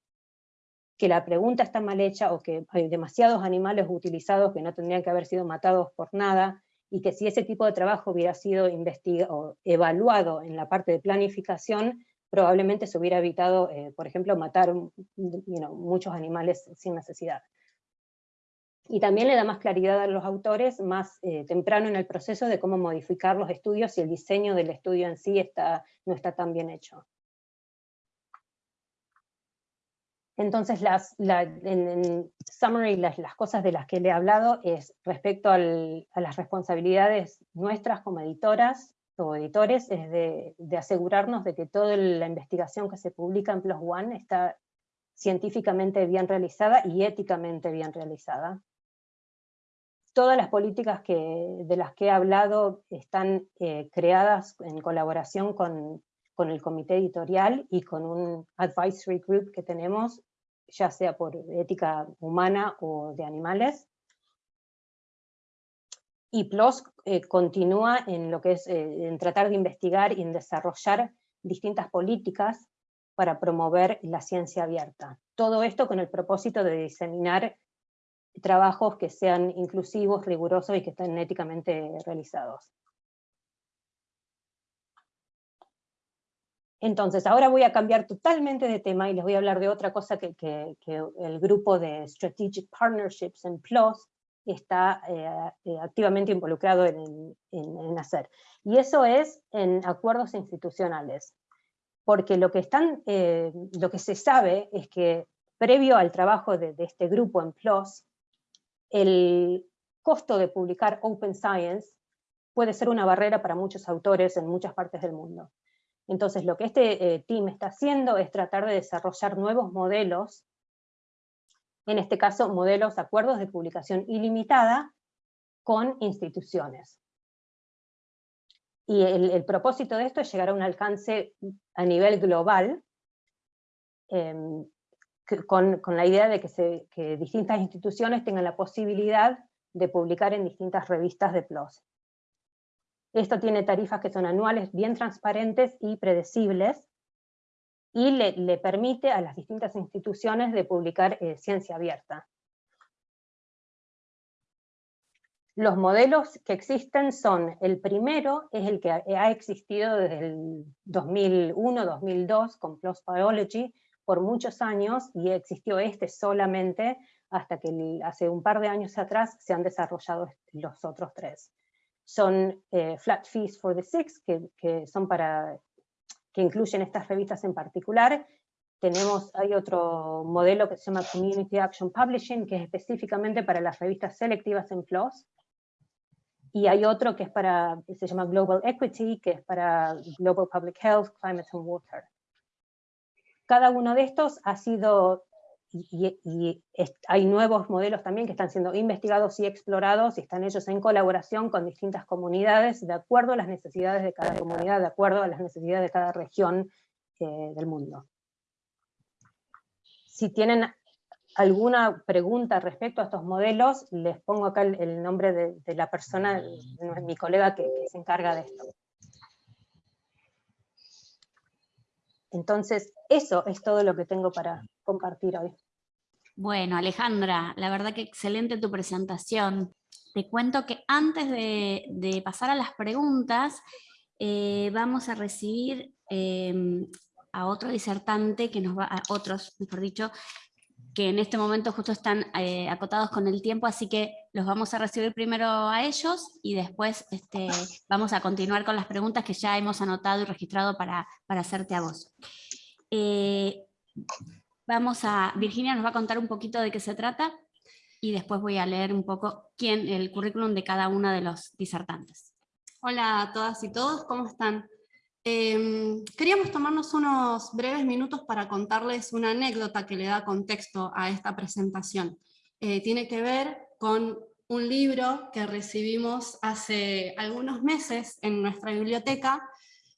que la pregunta está mal hecha o que hay demasiados animales utilizados que no tendrían que haber sido matados por nada, y que si ese tipo de trabajo hubiera sido investigado, evaluado en la parte de planificación, probablemente se hubiera evitado, eh, por ejemplo, matar muchos animales sin necesidad y también le da más claridad a los autores más eh, temprano en el proceso de cómo modificar los estudios si el diseño del estudio en sí está, no está tan bien hecho. Entonces, las, en, summary, las, cosas de las que le he hablado es respecto a las responsabilidades nuestras como editoras o editores, es de, de, asegurarnos de que toda la investigación que se publica en PLOS ONE está científicamente bien realizada y éticamente bien realizada. Todas las políticas que, de las que he hablado están eh, creadas en colaboración con, con, el comité editorial y con un advisory group que tenemos, ya sea por ética humana o de animales. Y PLOS eh, continúa en lo que es eh, en tratar de investigar y en desarrollar distintas políticas para promover la ciencia abierta. Todo esto con el propósito de diseminar trabajos que sean inclusivos, rigurosos y que estén éticamente realizados. Entonces, ahora voy a cambiar totalmente de tema y les voy a hablar de otra cosa que, el grupo de Strategic Partnerships en PLOS está activamente involucrado en, hacer. Y eso es en acuerdos institucionales, porque lo que, están, lo que se sabe es que previo al trabajo de, de este grupo en PLOS, el costo de publicar Open Science puede ser una barrera para muchos autores en muchas partes del mundo. Entonces lo que este eh, team está haciendo es tratar de desarrollar nuevos modelos, en este caso modelos, acuerdos de publicación ilimitada con instituciones. Y el, propósito de esto es llegar a un alcance a nivel global, em, con, la idea de que, que distintas instituciones tengan la posibilidad de publicar en distintas revistas de PLOS. Esto tiene tarifas que son anuales, bien transparentes y predecibles, y le, permite a las distintas instituciones de publicar eh, ciencia abierta. Los modelos que existen son, el primero es el que ha existido desde el 2001-2002 con PLOS Biology por muchos años, y existió este solamente hasta que hace un par de años atrás se han desarrollado los otros tres son eh, flat fees for the six, que, son para, que incluyen estas revistas en particular. Tenemos, hay otro modelo que se llama Community Action Publishing, que es específicamente para las revistas selectivas en PLOS. Y hay otro que es para, que se llama Global Equity, que es para Global Public Health, Climate and Water. Cada uno de estos ha sido y, hay nuevos modelos también que están siendo investigados y explorados, y están ellos en colaboración con distintas comunidades, de acuerdo a las necesidades de cada comunidad, de acuerdo a las necesidades de cada región eh, del mundo. Si tienen alguna pregunta respecto a estos modelos, les pongo acá el, nombre de, la persona, mi colega que se encarga de esto. Entonces, eso es todo lo que tengo para compartir hoy. Bueno, Alejandra, la verdad que excelente tu presentación. Te cuento que antes de, pasar a las preguntas, eh, vamos a recibir em, a otro disertante, que nos va, a otros, mejor dicho, que en este momento justo están eh, acotados con el tiempo, así que los vamos a recibir primero a ellos y después este, vamos a continuar con las preguntas que ya hemos anotado y registrado para, hacerte a vos. Eh, vamos a, Virginia nos va a contar un poquito de qué se trata y después voy a leer un poco quién, el currículum de cada uno de los disertantes. Hola a todas y todos, ¿cómo están? Em, queríamos tomarnos unos breves minutos para contarles una anécdota que le da contexto a esta presentación. Eh, tiene que ver con un libro que recibimos hace algunos meses en nuestra biblioteca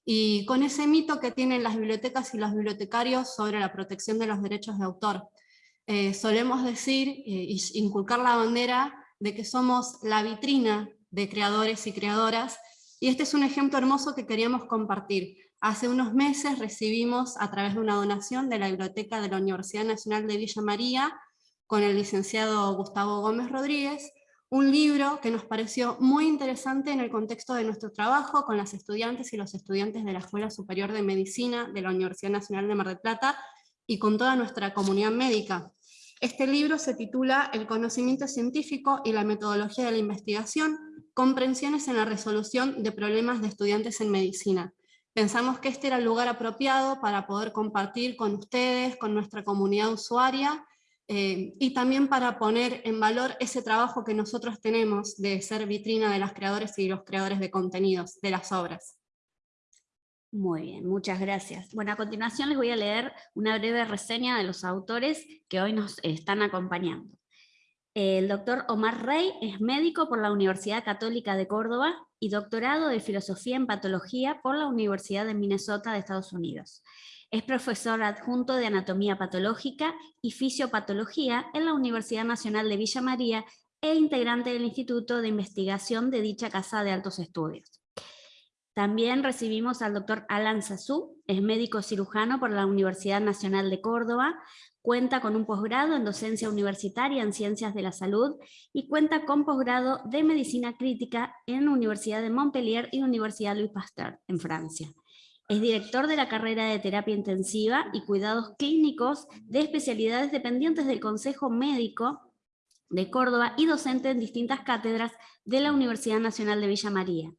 y con ese mito que tienen las bibliotecas y los bibliotecarios sobre la protección de los derechos de autor. Eh, solemos decir e inculcar la bandera de que somos la vitrina de creadores y creadoras y este es un ejemplo hermoso que queríamos compartir. Hace unos meses recibimos a través de una donación de la Biblioteca de la Universidad Nacional de Villa María, con el licenciado Gustavo Gómez Rodríguez, un libro que nos pareció muy interesante en el contexto de nuestro trabajo con las estudiantes y los estudiantes de la Escuela Superior de Medicina de la Universidad Nacional de Mar del Plata y con toda nuestra comunidad médica. Este libro se titula El conocimiento científico y la metodología de la investigación, comprensiones en la resolución de problemas de estudiantes en medicina. Pensamos que este era el lugar apropiado para poder compartir con ustedes, con nuestra comunidad usuaria, eh, y también para poner en valor ese trabajo que nosotros tenemos de ser vitrina de las creadores y los creadores de contenidos, de las obras. Muy bien, muchas gracias. Bueno, a continuación les voy a leer una breve reseña de los autores que hoy nos están acompañando. El doctor Omar Rey es médico por la Universidad Católica de Córdoba y doctorado de Filosofía en Patología por la Universidad de Minnesota de Estados Unidos. Es profesor adjunto de Anatomía Patológica y Fisiopatología en la Universidad Nacional de Villa María e integrante del Instituto de Investigación de dicha Casa de Altos Estudios. También recibimos al doctor Alan Sassou, es médico cirujano por la Universidad Nacional de Córdoba, cuenta con un posgrado en docencia universitaria en ciencias de la salud y cuenta con posgrado de medicina crítica en Universidad de Montpellier y Universidad Louis Pasteur en Francia. Es director de la carrera de terapia intensiva y cuidados clínicos de especialidades dependientes del Consejo Médico de Córdoba y docente en distintas cátedras de la Universidad Nacional de Villa María.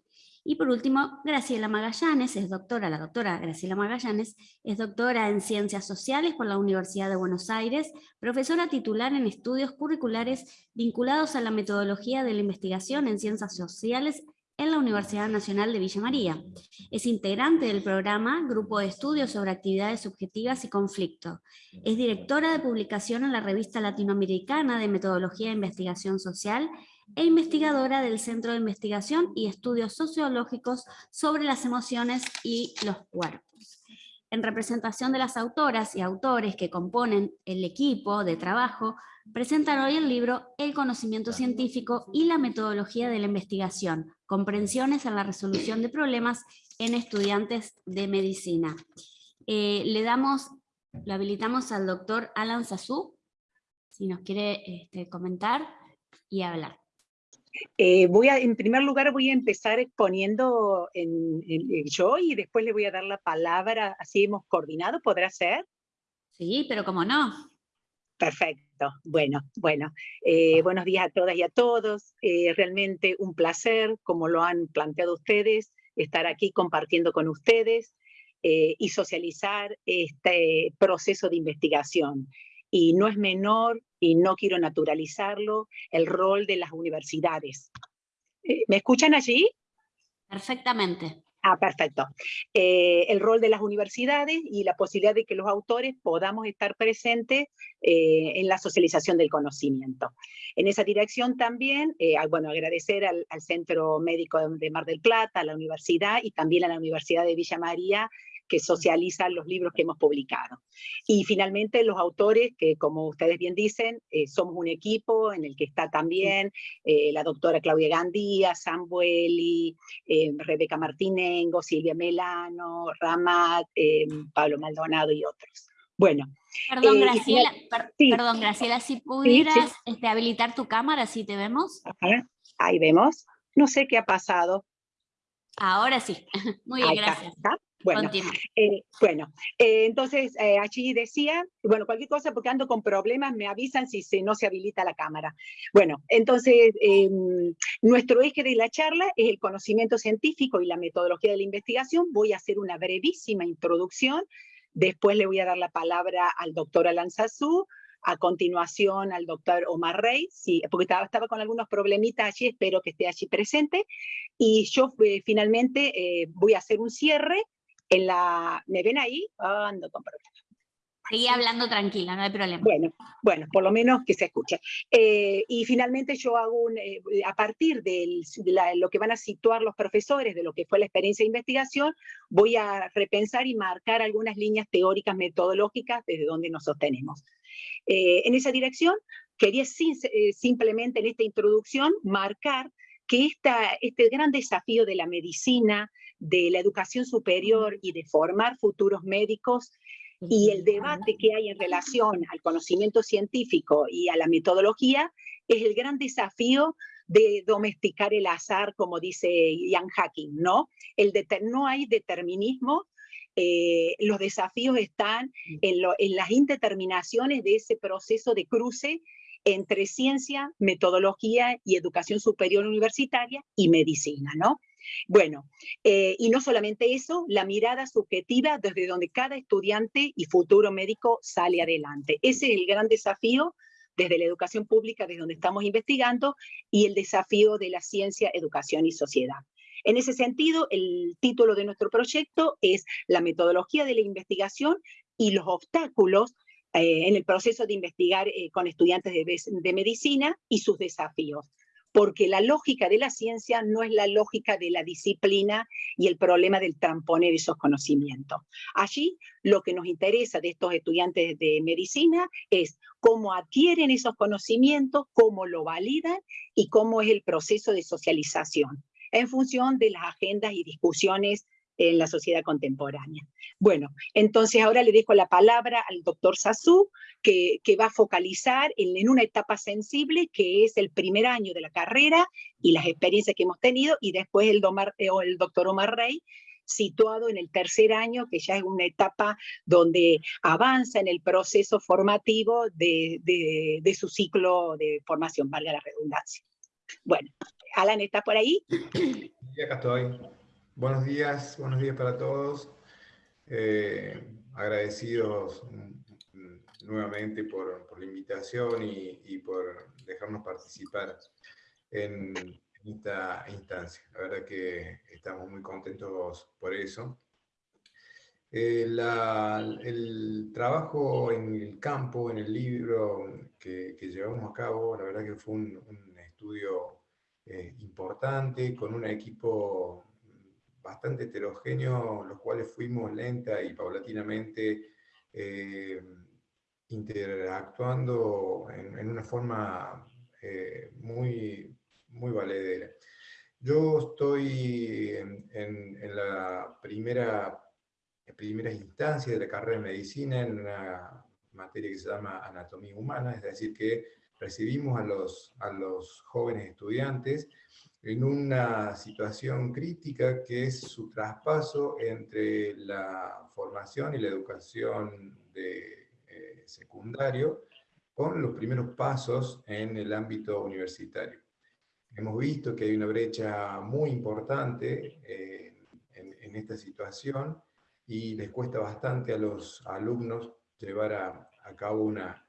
Y por último, Graciela Magallanes, es doctora, la doctora Graciela Magallanes, es doctora en Ciencias Sociales por la Universidad de Buenos Aires, profesora titular en estudios curriculares vinculados a la metodología de la investigación en Ciencias Sociales en la Universidad Nacional de Villa María. Es integrante del programa Grupo de Estudios sobre Actividades Subjetivas y Conflicto. Es directora de publicación en la revista latinoamericana de Metodología de Investigación Social e investigadora del Centro de Investigación y Estudios Sociológicos sobre las Emociones y los Cuerpos. En representación de las autoras y autores que componen el equipo de trabajo, presentan hoy el libro El conocimiento científico y la metodología de la investigación, comprensiones en la resolución de problemas en estudiantes de medicina. Eh, le damos, lo habilitamos al doctor Alan Sassou, si nos quiere este, comentar y hablar. Eh, voy a, en primer lugar voy a empezar exponiendo en, yo y después le voy a dar la palabra, así hemos coordinado, ¿podrá ser? Sí, pero como no. Perfecto, bueno, bueno. Eh, buenos días a todas y a todos. Eh, realmente un placer, como lo han planteado ustedes, estar aquí compartiendo con ustedes y socializar este proceso de investigación y no es menor, y no quiero naturalizarlo, el rol de las universidades. Eh, ¿Me escuchan allí? Perfectamente. Ah, perfecto. Eh, el rol de las universidades y la posibilidad de que los autores podamos estar presentes eh, en la socialización del conocimiento. En esa dirección también, bueno, agradecer al, al, Centro Médico de Mar del Plata, a la universidad y también a la Universidad de Villa María que socializan los libros que hemos publicado. Y finalmente los autores, que como ustedes bien dicen, eh, somos un equipo en el que está también eh, la doctora Claudia Gandía, Sambueli, eh, Rebeca Martinengo, Silvia Melano, Ramat, Pablo Maldonado y otros. Bueno. Perdón, Graciela, perdón, Graciela, si pudieras Este, habilitar tu cámara, si te vemos. Ahí vemos. No sé qué ha pasado. Ahora sí. Muy bien, gracias. Bueno, eh, bueno eh, entonces eh, allí decía, bueno, cualquier cosa porque ando con problemas, me avisan si se, no se habilita la cámara. Bueno, entonces nuestro eje de la charla es el conocimiento científico y la metodología de la investigación. Voy a hacer una brevísima introducción, después le voy a dar la palabra al doctor Alan Sassou, a continuación al doctor Omar Rey, sí, porque estaba, estaba, con algunos problemitas allí, espero que esté allí presente, y yo finalmente voy a hacer un cierre en la, ¿me ven ahí? ando con problemas. Seguí hablando tranquila, no hay problema. Bueno, bueno, por lo menos que se escuche. Eh, y finalmente yo hago un, eh, a partir de lo que van a situar los profesores, de lo que fue la experiencia de investigación, voy a repensar y marcar algunas líneas teóricas metodológicas desde donde nos sostenemos. Eh, en esa dirección, quería simplemente en esta introducción marcar que esta, este gran desafío de la medicina, de la educación superior y de formar futuros médicos y el debate que hay en relación al conocimiento científico y a la metodología es el gran desafío de domesticar el azar, como dice Ian Hacking, ¿no? El no hay determinismo, eh, los desafíos están en, en las indeterminaciones de ese proceso de cruce entre ciencia, metodología y educación superior universitaria y medicina, ¿no? Bueno, eh, y no solamente eso, la mirada subjetiva desde donde cada estudiante y futuro médico sale adelante. Ese es el gran desafío desde la educación pública, desde donde estamos investigando, y el desafío de la ciencia, educación y sociedad. En ese sentido, el título de nuestro proyecto es La metodología de la investigación y los obstáculos eh, en el proceso de investigar eh, con estudiantes de medicina y sus desafíos porque la lógica de la ciencia no es la lógica de la disciplina y el problema del tramponer esos conocimientos. Allí lo que nos interesa de estos estudiantes de medicina es cómo adquieren esos conocimientos, cómo lo validan y cómo es el proceso de socialización en función de las agendas y discusiones en la sociedad contemporánea. Bueno, entonces ahora le dejo la palabra al doctor Sassou, que, que, va a focalizar en, una etapa sensible, que es el primer año de la carrera y las experiencias que hemos tenido, y después el, eh, el doctor Omar Rey, situado en el tercer año, que ya es una etapa donde avanza en el proceso formativo de, de su ciclo de formación, valga la redundancia. Bueno, Alan, ¿estás por ahí? Sí, acá estoy. Buenos días, buenos días para todos. Eh, agradecidos mm, nuevamente por, la invitación y, por dejarnos participar en, esta instancia. La verdad que estamos muy contentos por eso. Eh, el trabajo en el campo, en el libro que, llevamos a cabo, la verdad que fue un, un estudio eh, importante, con un equipo bastante heterogéneo, los cuales fuimos lenta y paulatinamente eh, interactuando en, una forma eh, muy, muy valedera. Yo estoy en, en, en la primera, primera instancia de la carrera de medicina en una materia que se llama anatomía humana, es decir, que recibimos a los, a los jóvenes estudiantes en una situación crítica que es su traspaso entre la formación y la educación de eh, secundario con los primeros pasos en el ámbito universitario. Hemos visto que hay una brecha muy importante eh, en, esta situación y les cuesta bastante a los alumnos llevar a, a cabo una,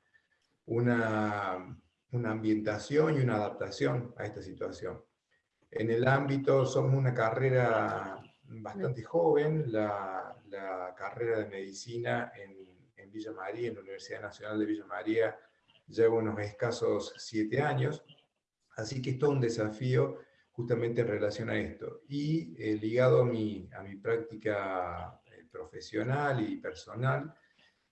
una, una ambientación y una adaptación a esta situación. En el ámbito, somos una carrera bastante joven, la, la carrera de medicina en, en, Villa María, en la Universidad Nacional de Villa María, lleva unos escasos siete años, así que es todo un desafío justamente en relación a esto. Y eh, ligado a mi, a mi práctica eh, profesional y personal,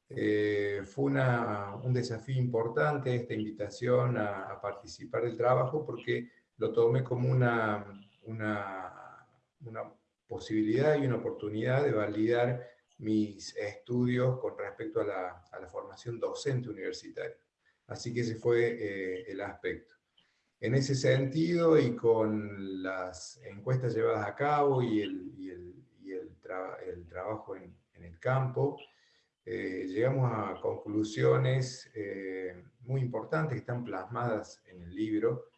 eh, fue una, un desafío importante esta invitación a, a participar del trabajo porque lo tomé como una, una, una, posibilidad y una oportunidad de validar mis estudios con respecto a la, a la formación docente universitaria. Así que ese fue eh, el aspecto. En ese sentido y con las encuestas llevadas a cabo y el, y el, y el, tra el trabajo en, en, el campo, eh, llegamos a conclusiones eh, muy importantes que están plasmadas en el libro,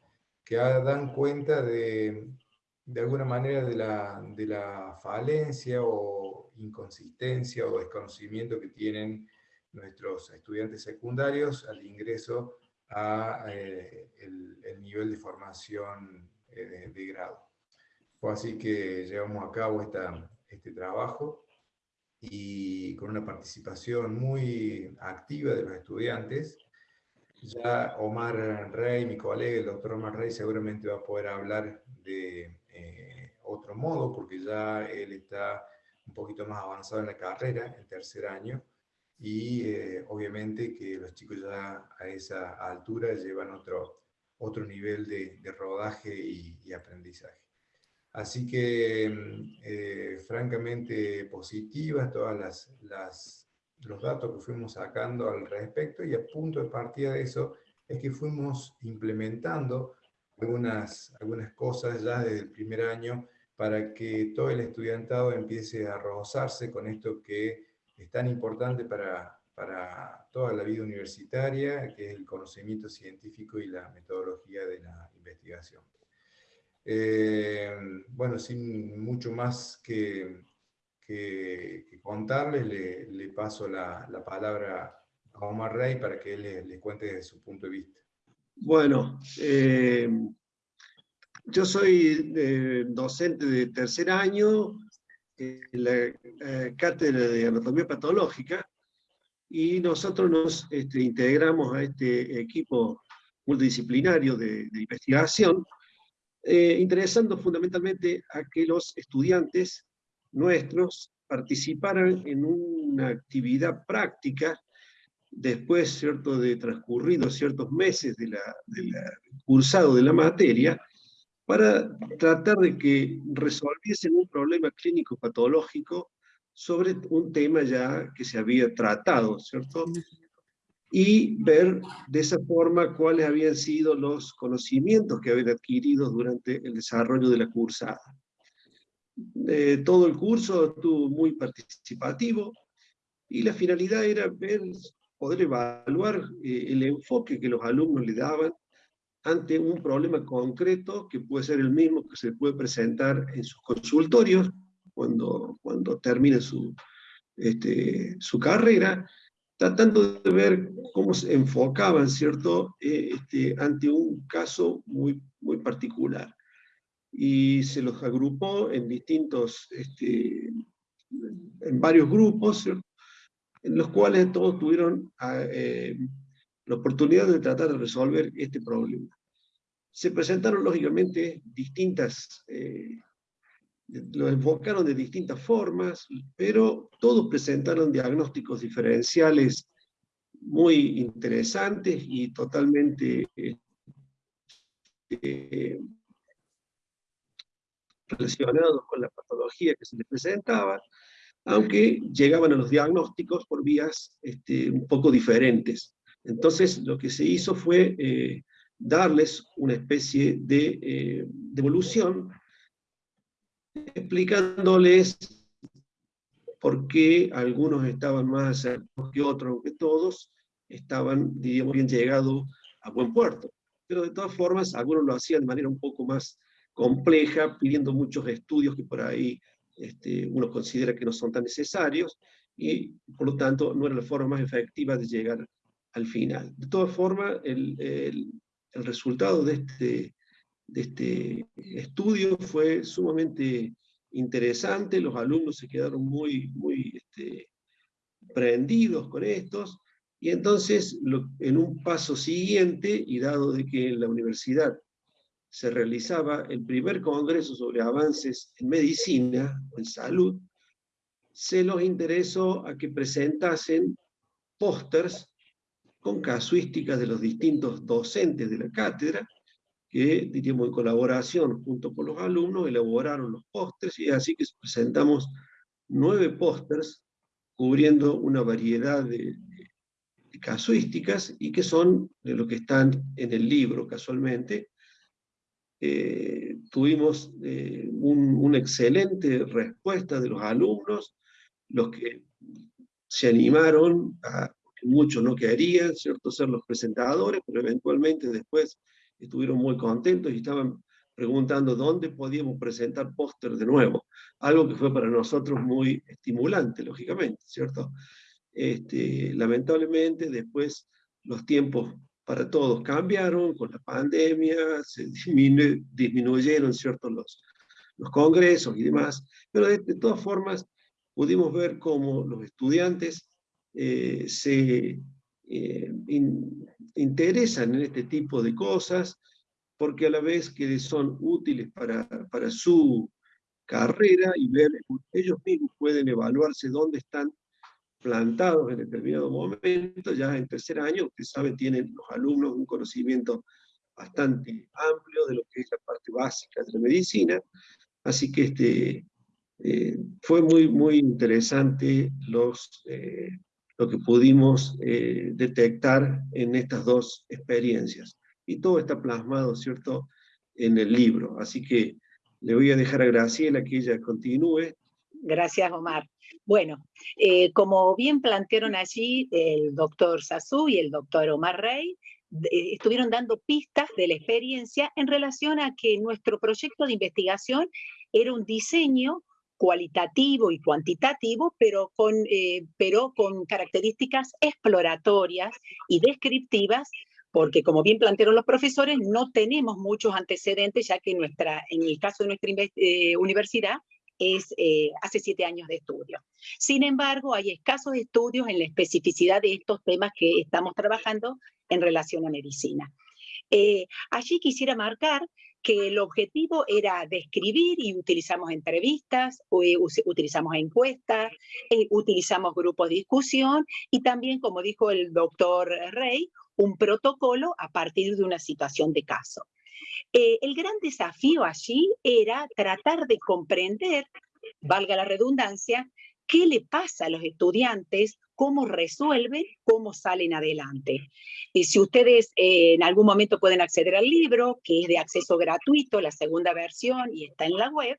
que dan cuenta de, de alguna manera de la, de la falencia o inconsistencia o desconocimiento que tienen nuestros estudiantes secundarios al ingreso a eh, el, el, nivel de formación eh, de, grado. Así que llevamos a cabo esta, este trabajo y con una participación muy activa de los estudiantes, ya Omar Rey, mi colega, el doctor Omar Rey, seguramente va a poder hablar de eh, otro modo, porque ya él está un poquito más avanzado en la carrera, el tercer año, y eh, obviamente que los chicos ya a esa altura llevan otro, otro nivel de, rodaje y, y, aprendizaje. Así que, mm, eh, francamente, positivas todas las, las los datos que fuimos sacando al respecto y a punto de partida de eso es que fuimos implementando algunas, algunas cosas ya desde el primer año para que todo el estudiantado empiece a rozarse con esto que es tan importante para, para toda la vida universitaria, que es el conocimiento científico y la metodología de la investigación. Eh, bueno, sin mucho más que, que, que le, paso la, la, palabra a Omar Rey para que él les, cuente desde su punto de vista. Bueno, eh, yo soy eh, docente de tercer año en la cátedra de anatomía patológica y nosotros nos este, integramos a este equipo multidisciplinario de, de investigación, eh, interesando fundamentalmente a que los estudiantes nuestros participaran en una actividad práctica después ¿cierto? de transcurridos ciertos meses del de cursado de la materia, para tratar de que resolviesen un problema clínico patológico sobre un tema ya que se había tratado, ¿cierto? Y ver de esa forma cuáles habían sido los conocimientos que habían adquirido durante el desarrollo de la cursada. Eh, todo el curso estuvo muy participativo y la finalidad era ver, poder evaluar eh, el enfoque que los alumnos le daban ante un problema concreto que puede ser el mismo que se puede presentar en sus consultorios cuando, cuando termine su, este, su carrera, tratando de ver cómo se enfocaban, ¿cierto?, eh, este, ante un caso muy, muy particular. Y se los agrupó en distintos, este, en varios grupos, en los cuales todos tuvieron ah, eh, la oportunidad de tratar de resolver este problema. Se presentaron, lógicamente, distintas eh, lo enfocaron de distintas formas, pero todos presentaron diagnósticos diferenciales muy interesantes y totalmente eh, relacionados con la patología que se les presentaba, aunque llegaban a los diagnósticos por vías este, un poco diferentes. Entonces lo que se hizo fue eh, darles una especie de, eh, de evolución explicándoles por qué algunos estaban más acercados que otros, aunque todos estaban, diríamos, bien llegados a buen puerto. Pero de todas formas, algunos lo hacían de manera un poco más compleja, pidiendo muchos estudios que por ahí este, uno considera que no son tan necesarios, y por lo tanto no era la forma más efectiva de llegar al final. De todas formas, el, el, resultado de este, de este estudio fue sumamente interesante, los alumnos se quedaron muy, muy este, prendidos con estos, y entonces en un paso siguiente, y dado de que en la universidad se realizaba el primer congreso sobre avances en medicina o en salud, se los interesó a que presentasen pósters con casuísticas de los distintos docentes de la cátedra, que, diríamos, en colaboración junto con los alumnos, elaboraron los pósters, y así que presentamos nueve pósters cubriendo una variedad de, casuísticas y que son de lo que están en el libro casualmente. Eh, tuvimos eh, una excelente respuesta de los alumnos, los que se animaron, a, muchos no querían, ¿cierto?, ser los presentadores, pero eventualmente después estuvieron muy contentos y estaban preguntando dónde podíamos presentar póster de nuevo, algo que fue para nosotros muy estimulante, lógicamente, ¿cierto? Este, lamentablemente después los tiempos para todos cambiaron, con la pandemia se disminuyeron, ¿cierto? Los, los congresos y demás, pero de, todas formas pudimos ver cómo los estudiantes eh, se eh, interesan en este tipo de cosas, porque a la vez que son útiles para, para su carrera y ver, ellos mismos pueden evaluarse dónde están plantados en determinado momento, ya en tercer año, ustedes saben, tienen los alumnos un conocimiento bastante amplio de lo que es la parte básica de la medicina, así que este, eh, fue muy, muy interesante los, eh, lo que pudimos eh, detectar en estas dos experiencias. Y todo está plasmado, ¿cierto?, en el libro. Así que le voy a dejar a Graciela que ella continúe. Gracias, Omar. Bueno, eh, como bien plantearon allí el doctor Sassou y el doctor Omar Rey, estuvieron dando pistas de la experiencia en relación a que nuestro proyecto de investigación era un diseño cualitativo y cuantitativo, pero con, eh, pero con características exploratorias y descriptivas, porque como bien plantearon los profesores, no tenemos muchos antecedentes, ya que nuestra, en el caso de nuestra eh, universidad es eh, hace siete años de estudio. Sin embargo, hay escasos estudios en la especificidad de estos temas que estamos trabajando en relación a medicina. allí quisiera marcar que el objetivo era describir y utilizamos entrevistas, eh, utilizamos encuestas, eh, utilizamos grupos de discusión y también, como dijo el doctor Rey, un protocolo a partir de una situación de caso. Eh, el gran desafío allí era tratar de comprender, valga la redundancia, qué le pasa a los estudiantes cómo resuelven, cómo salen adelante. Y si ustedes eh, en algún momento pueden acceder al libro, que es de acceso gratuito, la segunda versión, y está en la web,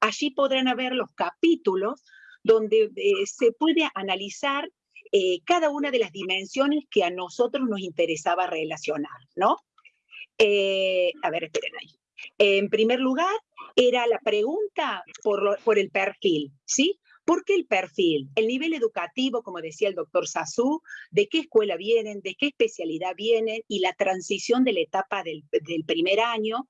allí podrán ver los capítulos donde eh, se puede analizar cada una de las dimensiones que a nosotros nos interesaba relacionar, ¿no? A ver, esperen ahí. En primer lugar, era la pregunta por, por el perfil, ¿sí? ¿Por qué el perfil? El nivel educativo, como decía el doctor Sassou, de qué escuela vienen, de qué especialidad vienen y la transición de la etapa del, primer año.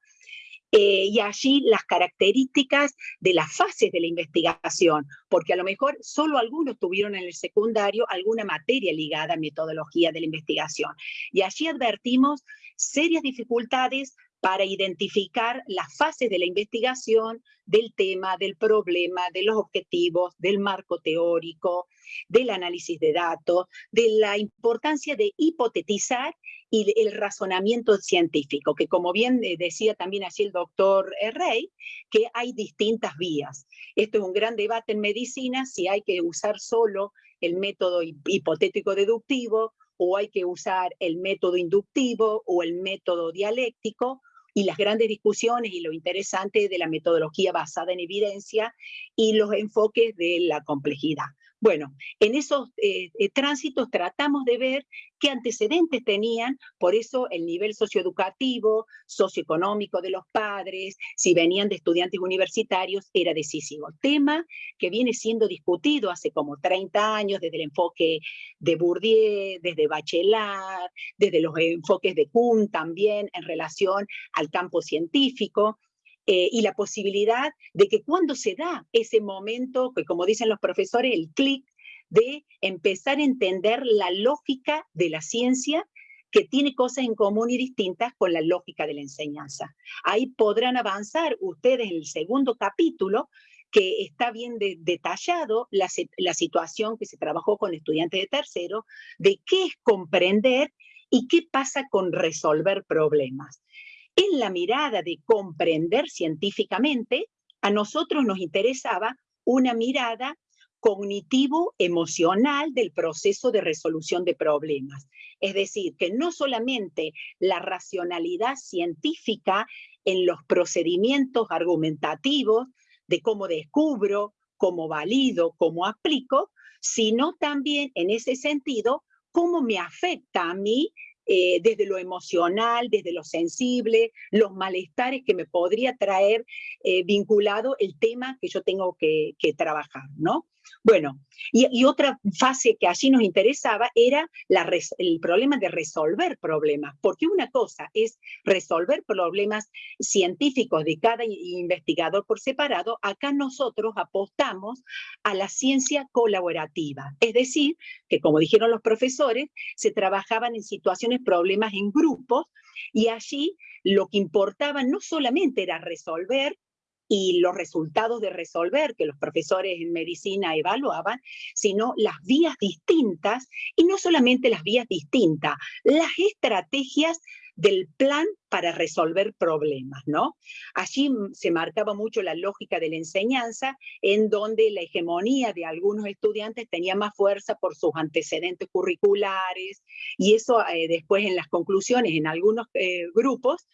Eh, y allí las características de las fases de la investigación, porque a lo mejor solo algunos tuvieron en el secundario alguna materia ligada a metodología de la investigación. Y allí advertimos serias dificultades para identificar las fases de la investigación, del tema, del problema, de los objetivos, del marco teórico, del análisis de datos, de la importancia de hipotetizar y el razonamiento científico, que como bien eh, decía también así el doctor Rey, que hay distintas vías. Esto es un gran debate en medicina, si hay que usar solo el método hipotético deductivo o hay que usar el método inductivo o el método dialéctico, y las grandes discusiones y lo interesante de la metodología basada en evidencia y los enfoques de la complejidad. Bueno, en esos eh, eh, tránsitos tratamos de ver qué antecedentes tenían, por eso el nivel socioeducativo, socioeconómico de los padres, si venían de estudiantes universitarios, era decisivo. Tema que viene siendo discutido hace como 30 años desde el enfoque de Bourdieu, desde Bachelard, desde los enfoques de Kuhn también en relación al campo científico. Eh, y la posibilidad de que cuando se da ese momento, que como dicen los profesores, el clic de empezar a entender la lógica de la ciencia que tiene cosas en común y distintas con la lógica de la enseñanza. Ahí podrán avanzar ustedes en el segundo capítulo, que está bien detallado la, la situación que se trabajó con estudiantes de tercero, de qué es comprender y qué pasa con resolver problemas. En la mirada de comprender científicamente, a nosotros nos interesaba una mirada cognitivo-emocional del proceso de resolución de problemas. Es decir, que no solamente la racionalidad científica en los procedimientos argumentativos de cómo descubro, cómo valido, cómo aplico, sino también en ese sentido cómo me afecta a mí eh, desde lo emocional, desde lo sensible, los malestares que me podría traer eh, vinculado el tema que yo tengo que, que trabajar, ¿no? Bueno, y, otra fase que allí nos interesaba era el problema de resolver problemas, porque una cosa es resolver problemas científicos de cada investigador por separado, acá nosotros apostamos a la ciencia colaborativa, es decir, que como dijeron los profesores, se trabajaban en situaciones, problemas en grupos, y allí lo que importaba no solamente era resolver y los resultados de resolver que los profesores en medicina evaluaban, sino las vías distintas, y no solamente las vías distintas, las estrategias del plan para resolver problemas, ¿no? Allí se marcaba mucho la lógica de la enseñanza, en donde la hegemonía de algunos estudiantes tenía más fuerza por sus antecedentes curriculares, y eso eh, después en las conclusiones en algunos eh, grupos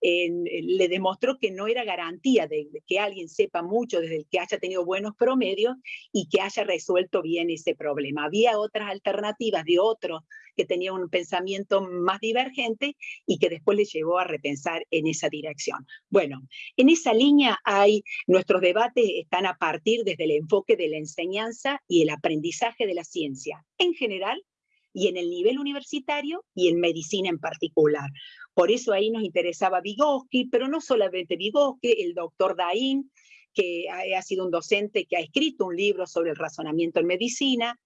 le demostró que no era garantía de, que alguien sepa mucho desde el que haya tenido buenos promedios y que haya resuelto bien ese problema. Había otras alternativas de otros que tenían un pensamiento más divergente y que después les llevó a repensar en esa dirección. Bueno, en esa línea hay, nuestros debates están a partir desde el enfoque de la enseñanza y el aprendizaje de la ciencia en general y en el nivel universitario y en medicina en particular. Por eso ahí nos interesaba Vygotsky, pero no solamente Vygotsky, el doctor Dain, que ha, sido un docente que ha escrito un libro sobre el razonamiento en medicina,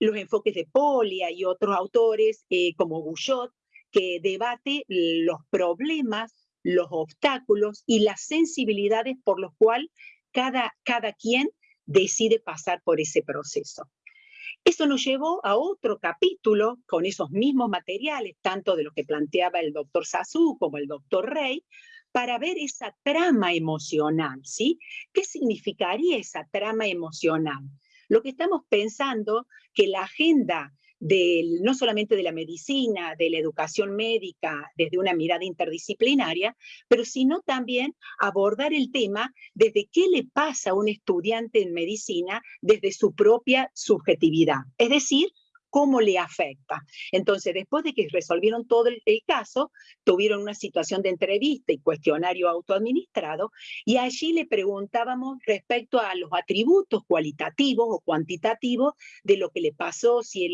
los enfoques de Polia y otros autores eh, como Gouchot, que debate los problemas, los obstáculos y las sensibilidades por los cuales cada, cada quien decide pasar por ese proceso. Eso nos llevó a otro capítulo con esos mismos materiales, tanto de lo que planteaba el doctor Sassou como el doctor Rey, para ver esa trama emocional, ¿sí? ¿Qué significaría esa trama emocional? lo que estamos pensando que la agenda no solamente de la medicina, de la educación médica, desde una mirada interdisciplinaria, pero sino también abordar el tema desde qué le pasa a un estudiante en medicina desde su propia subjetividad. Es decir, cómo le afecta. Entonces, después de que resolvieron todo el, caso, tuvieron una situación de entrevista y cuestionario autoadministrado, y allí le preguntábamos respecto a los atributos cualitativos o cuantitativos de lo que le pasó, si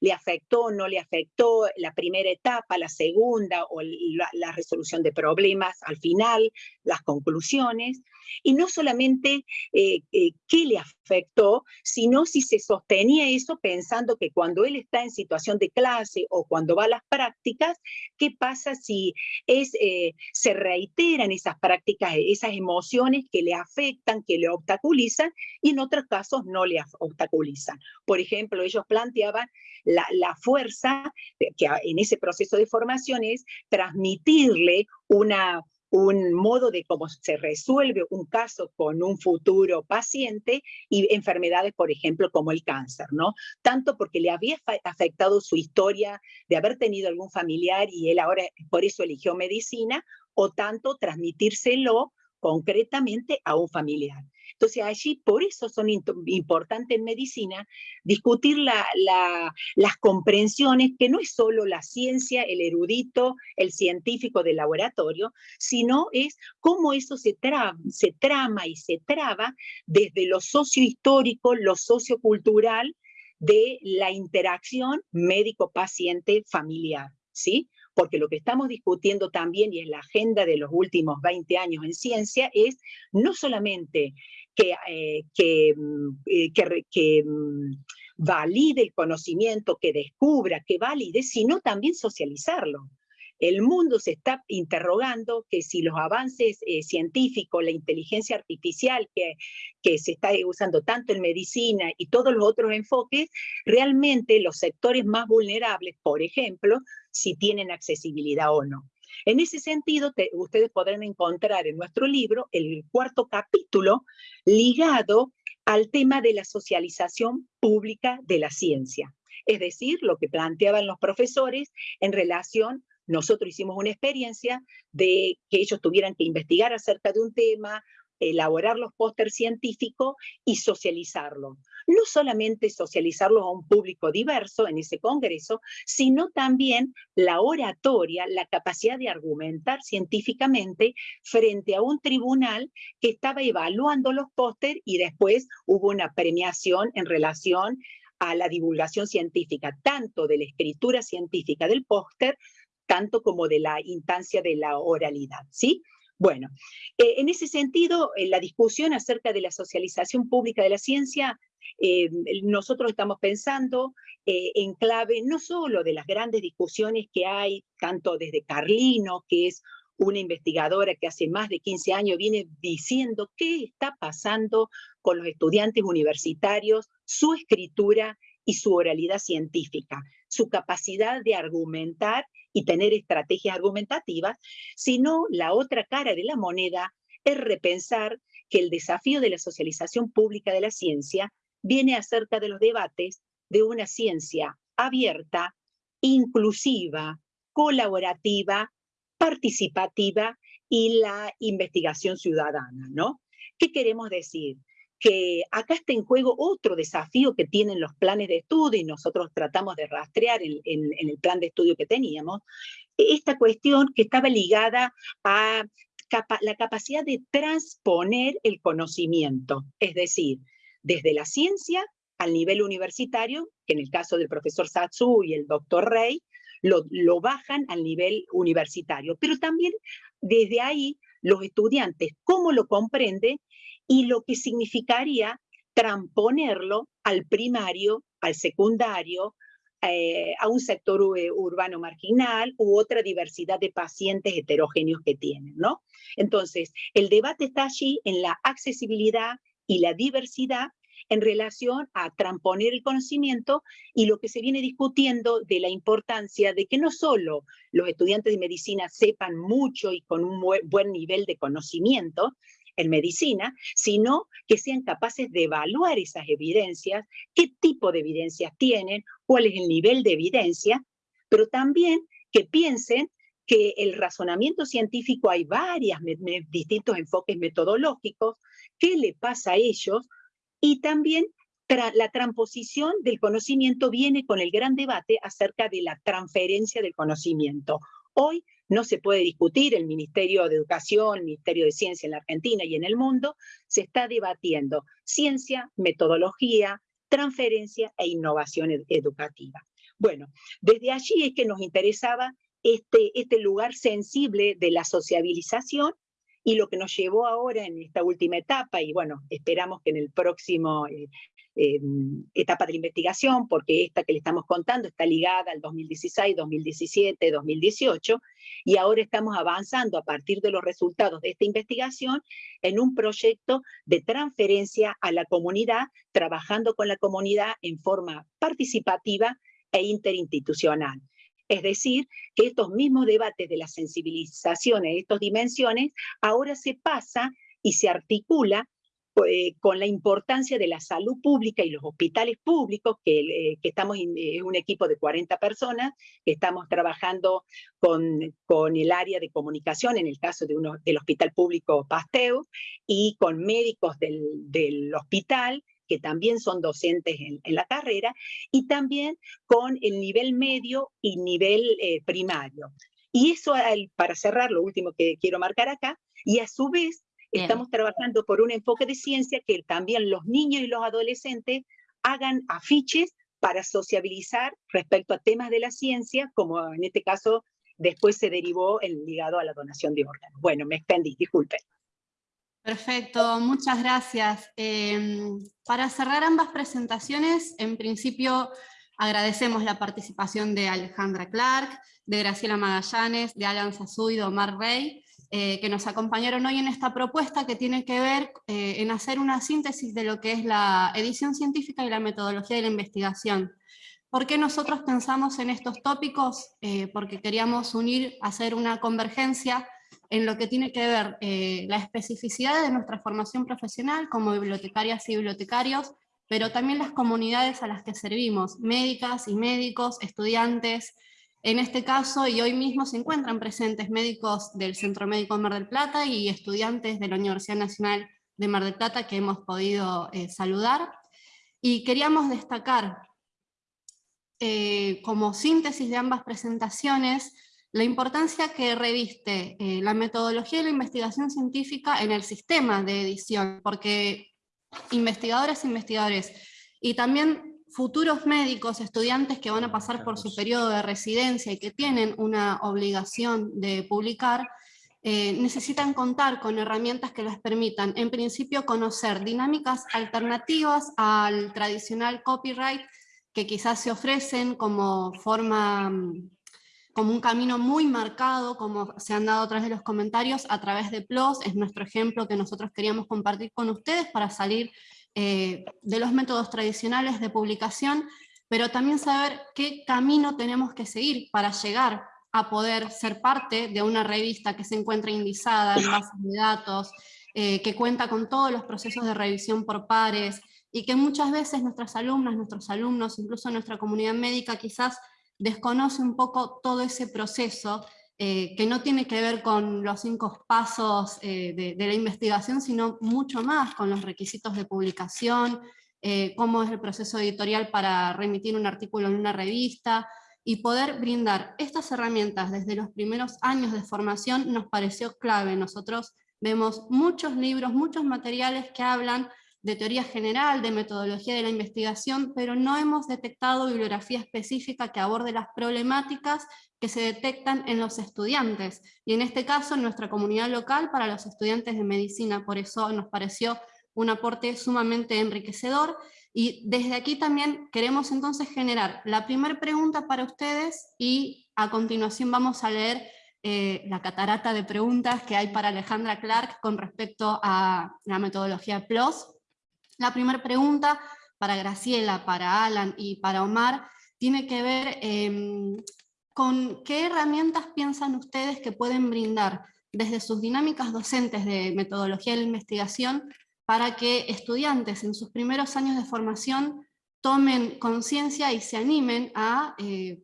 le afectó o no le afectó la primera etapa, la segunda, o la, resolución de problemas al final, las conclusiones, y no solamente eh, eh, qué le afectó, sino si se sostenía eso pensando que cuando él está en situación de clase o cuando va a las prácticas, ¿qué pasa si es, eh, se reiteran esas prácticas, esas emociones que le afectan, que le obstaculizan y en otros casos no le obstaculizan? Por ejemplo, ellos planteaban la, la fuerza que en ese proceso de formación es transmitirle una, un modo de cómo se resuelve un caso con un futuro paciente y enfermedades, por ejemplo, como el cáncer, ¿no? Tanto porque le había afectado su historia de haber tenido algún familiar y él ahora por eso eligió medicina, o tanto transmitírselo concretamente a un familiar. Entonces allí, por eso son importantes en medicina, discutir las comprensiones, que no es solo la ciencia, el erudito, el científico del laboratorio, sino es cómo eso se, trama y se traba desde lo sociohistórico, lo sociocultural, de la interacción médico-paciente-familiar, ¿sí? porque lo que estamos discutiendo también, y es la agenda de los últimos 20 años en ciencia, es no solamente que, eh, mm, eh, mm, valide el conocimiento, que descubra, que valide, sino también socializarlo. El mundo se está interrogando que si los avances eh, científicos, la inteligencia artificial que, que se está usando tanto en medicina y todos los otros enfoques, realmente los sectores más vulnerables, por ejemplo, si tienen accesibilidad o no. En ese sentido, ustedes podrán encontrar en nuestro libro el cuarto capítulo ligado al tema de la socialización pública de la ciencia. Es decir, lo que planteaban los profesores en relación nosotros hicimos una experiencia de que ellos tuvieran que investigar acerca de un tema, elaborar los pósters científicos y socializarlo. No solamente socializarlos a un público diverso en ese congreso, sino también la oratoria, la capacidad de argumentar científicamente frente a un tribunal que estaba evaluando los pósters y después hubo una premiación en relación a la divulgación científica, tanto de la escritura científica del póster, tanto como de la instancia de la oralidad, ¿sí? Bueno, eh, en ese sentido, en la discusión acerca de la socialización pública de la ciencia, eh, nosotros estamos pensando eh, en clave no solo de las grandes discusiones que hay, tanto desde Carlino, que es una investigadora que hace más de 15 años viene diciendo qué está pasando con los estudiantes universitarios, su escritura y su oralidad científica, su capacidad de argumentar y tener estrategias argumentativas, sino la otra cara de la moneda es repensar que el desafío de la socialización pública de la ciencia viene acerca de los debates de una ciencia abierta, inclusiva, colaborativa, participativa y la investigación ciudadana, ¿no? ¿Qué queremos decir? Que acá está en juego otro desafío que tienen los planes de estudio y nosotros tratamos de rastrear en, el plan de estudio que teníamos, esta cuestión que estaba ligada a la capacidad de transponer el conocimiento, es decir, desde la ciencia al nivel universitario, que en el caso del profesor Satsu y el doctor Rey, lo, lo bajan al nivel universitario, pero también desde ahí los estudiantes, cómo lo comprenden y lo que significaría transponerlo al primario, al secundario, eh, a un sector urbano marginal u otra diversidad de pacientes heterogéneos que tienen, ¿no? Entonces, el debate está allí en la accesibilidad y la diversidad en relación a transponer el conocimiento y lo que se viene discutiendo de la importancia de que no solo los estudiantes de medicina sepan mucho y con un buen nivel de conocimiento, en medicina, sino que sean capaces de evaluar esas evidencias, qué tipo de evidencias tienen, cuál es el nivel de evidencia, pero también que piensen que el razonamiento científico hay varios distintos enfoques metodológicos, qué le pasa a ellos, y también la transposición del conocimiento viene con el gran debate acerca de la transferencia del conocimiento. Hoy no se puede discutir, el Ministerio de Educación, el Ministerio de Ciencia en la Argentina y en el mundo, se está debatiendo ciencia, metodología, transferencia e innovación educativa. Bueno, desde allí es que nos interesaba este, este lugar sensible de la sociabilización y lo que nos llevó ahora en esta última etapa, y bueno, esperamos que en el próximo eh, Etapa de la investigación, porque esta que le estamos contando está ligada al 2016, 2017, 2018, y ahora estamos avanzando a partir de los resultados de esta investigación en un proyecto de transferencia a la comunidad, trabajando con la comunidad en forma participativa e interinstitucional. Es decir, que estos mismos debates de la sensibilización en estas dimensiones ahora se pasa y se articula eh, con la importancia de la salud pública y los hospitales públicos, que, eh, estamos en eh, un equipo de 40 personas, que estamos trabajando con, con el área de comunicación, en el caso de uno, del Hospital Público Pasteur, y con médicos del, del hospital, que también son docentes en, la carrera, y también con el nivel medio y nivel primario. Y eso, para cerrar, lo último que quiero marcar acá, y a su vez Estamos trabajando por un enfoque de ciencia que también los niños y los adolescentes hagan afiches para sociabilizar respecto a temas de la ciencia, como en este caso después se derivó el ligado a la donación de órganos. Bueno, me expendí, disculpen. Perfecto, muchas gracias. Em, para cerrar ambas presentaciones, en principio agradecemos la participación de Alejandra Clark, de Graciela Magallanes, de Alan Sazú y de Omar Rey, eh, que nos acompañaron hoy en esta propuesta que tiene que ver eh, en hacer una síntesis de lo que es la edición científica y la metodología de la investigación. ¿Por qué nosotros pensamos en estos tópicos? Eh, porque queríamos unir, hacer una convergencia en lo que tiene que ver la especificidad de nuestra formación profesional como bibliotecarias y bibliotecarios, pero también las comunidades a las que servimos, médicas y médicos, estudiantes, en este caso, y hoy mismo se encuentran presentes médicos del Centro Médico Mar del Plata y estudiantes de la Universidad Nacional de Mar del Plata que hemos podido eh, saludar. Y queríamos destacar, eh, como síntesis de ambas presentaciones, la importancia que reviste eh, la metodología de la investigación científica en el sistema de edición, porque investigadores e investigadores, y también futuros médicos, estudiantes que van a pasar por su periodo de residencia y que tienen una obligación de publicar, eh, necesitan contar con herramientas que les permitan, en principio, conocer dinámicas alternativas al tradicional copyright que quizás se ofrecen como forma, como un camino muy marcado, como se han dado a través de los comentarios, a través de PLOS, es nuestro ejemplo que nosotros queríamos compartir con ustedes para salir eh, de los métodos tradicionales de publicación, pero también saber qué camino tenemos que seguir para llegar a poder ser parte de una revista que se encuentra indizada en bases de datos, eh, que cuenta con todos los procesos de revisión por pares, y que muchas veces nuestras alumnas, nuestros alumnos, incluso nuestra comunidad médica quizás desconoce un poco todo ese proceso eh, que no tiene que ver con los cinco pasos eh, de, la investigación, sino mucho más con los requisitos de publicación, eh, cómo es el proceso editorial para remitir un artículo en una revista, y poder brindar estas herramientas desde los primeros años de formación nos pareció clave. Nosotros vemos muchos libros, muchos materiales que hablan de teoría general, de metodología de la investigación, pero no hemos detectado bibliografía específica que aborde las problemáticas que se detectan en los estudiantes, y en este caso en nuestra comunidad local para los estudiantes de medicina, por eso nos pareció un aporte sumamente enriquecedor, y desde aquí también queremos entonces generar la primera pregunta para ustedes, y a continuación vamos a leer eh, la catarata de preguntas que hay para Alejandra Clark con respecto a la metodología PLOS, la primera pregunta para Graciela, para Alan y para Omar tiene que ver em, con qué herramientas piensan ustedes que pueden brindar desde sus dinámicas docentes de metodología de la investigación para que estudiantes en sus primeros años de formación tomen conciencia y se animen a eh,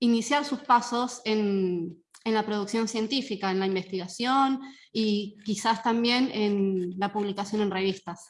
iniciar sus pasos en, en la producción científica, en la investigación y quizás también en la publicación en revistas.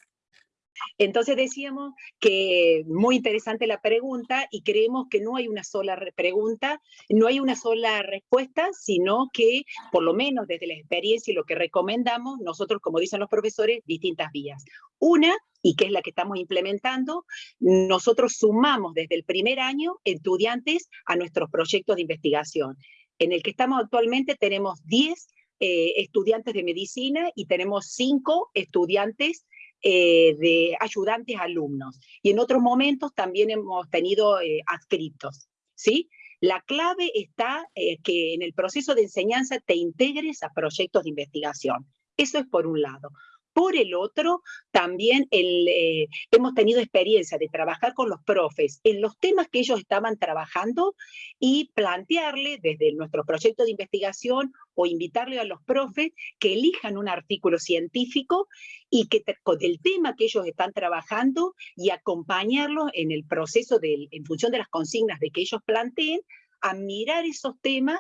Entonces decíamos que muy interesante la pregunta y creemos que no hay una sola pregunta, no hay una sola respuesta, sino que por lo menos desde la experiencia y lo que recomendamos, nosotros como dicen los profesores, distintas vías. Una, y que es la que estamos implementando, nosotros sumamos desde el primer año estudiantes a nuestros proyectos de investigación. En el que estamos actualmente tenemos 10 eh, estudiantes de medicina y tenemos 5 estudiantes eh, de ayudantes alumnos. Y en otros momentos también hemos tenido eh, adscritos, ¿sí? La clave está eh, que en el proceso de enseñanza te integres a proyectos de investigación. Eso es por un lado. Por el otro, también eh, hemos tenido experiencia de trabajar con los profes en los temas que ellos estaban trabajando y plantearle desde nuestro proyecto de investigación o invitarle a los profes que elijan un artículo científico y que del tema que ellos están trabajando y acompañarlos en el proceso de, en función de las consignas de que ellos planteen, a mirar esos temas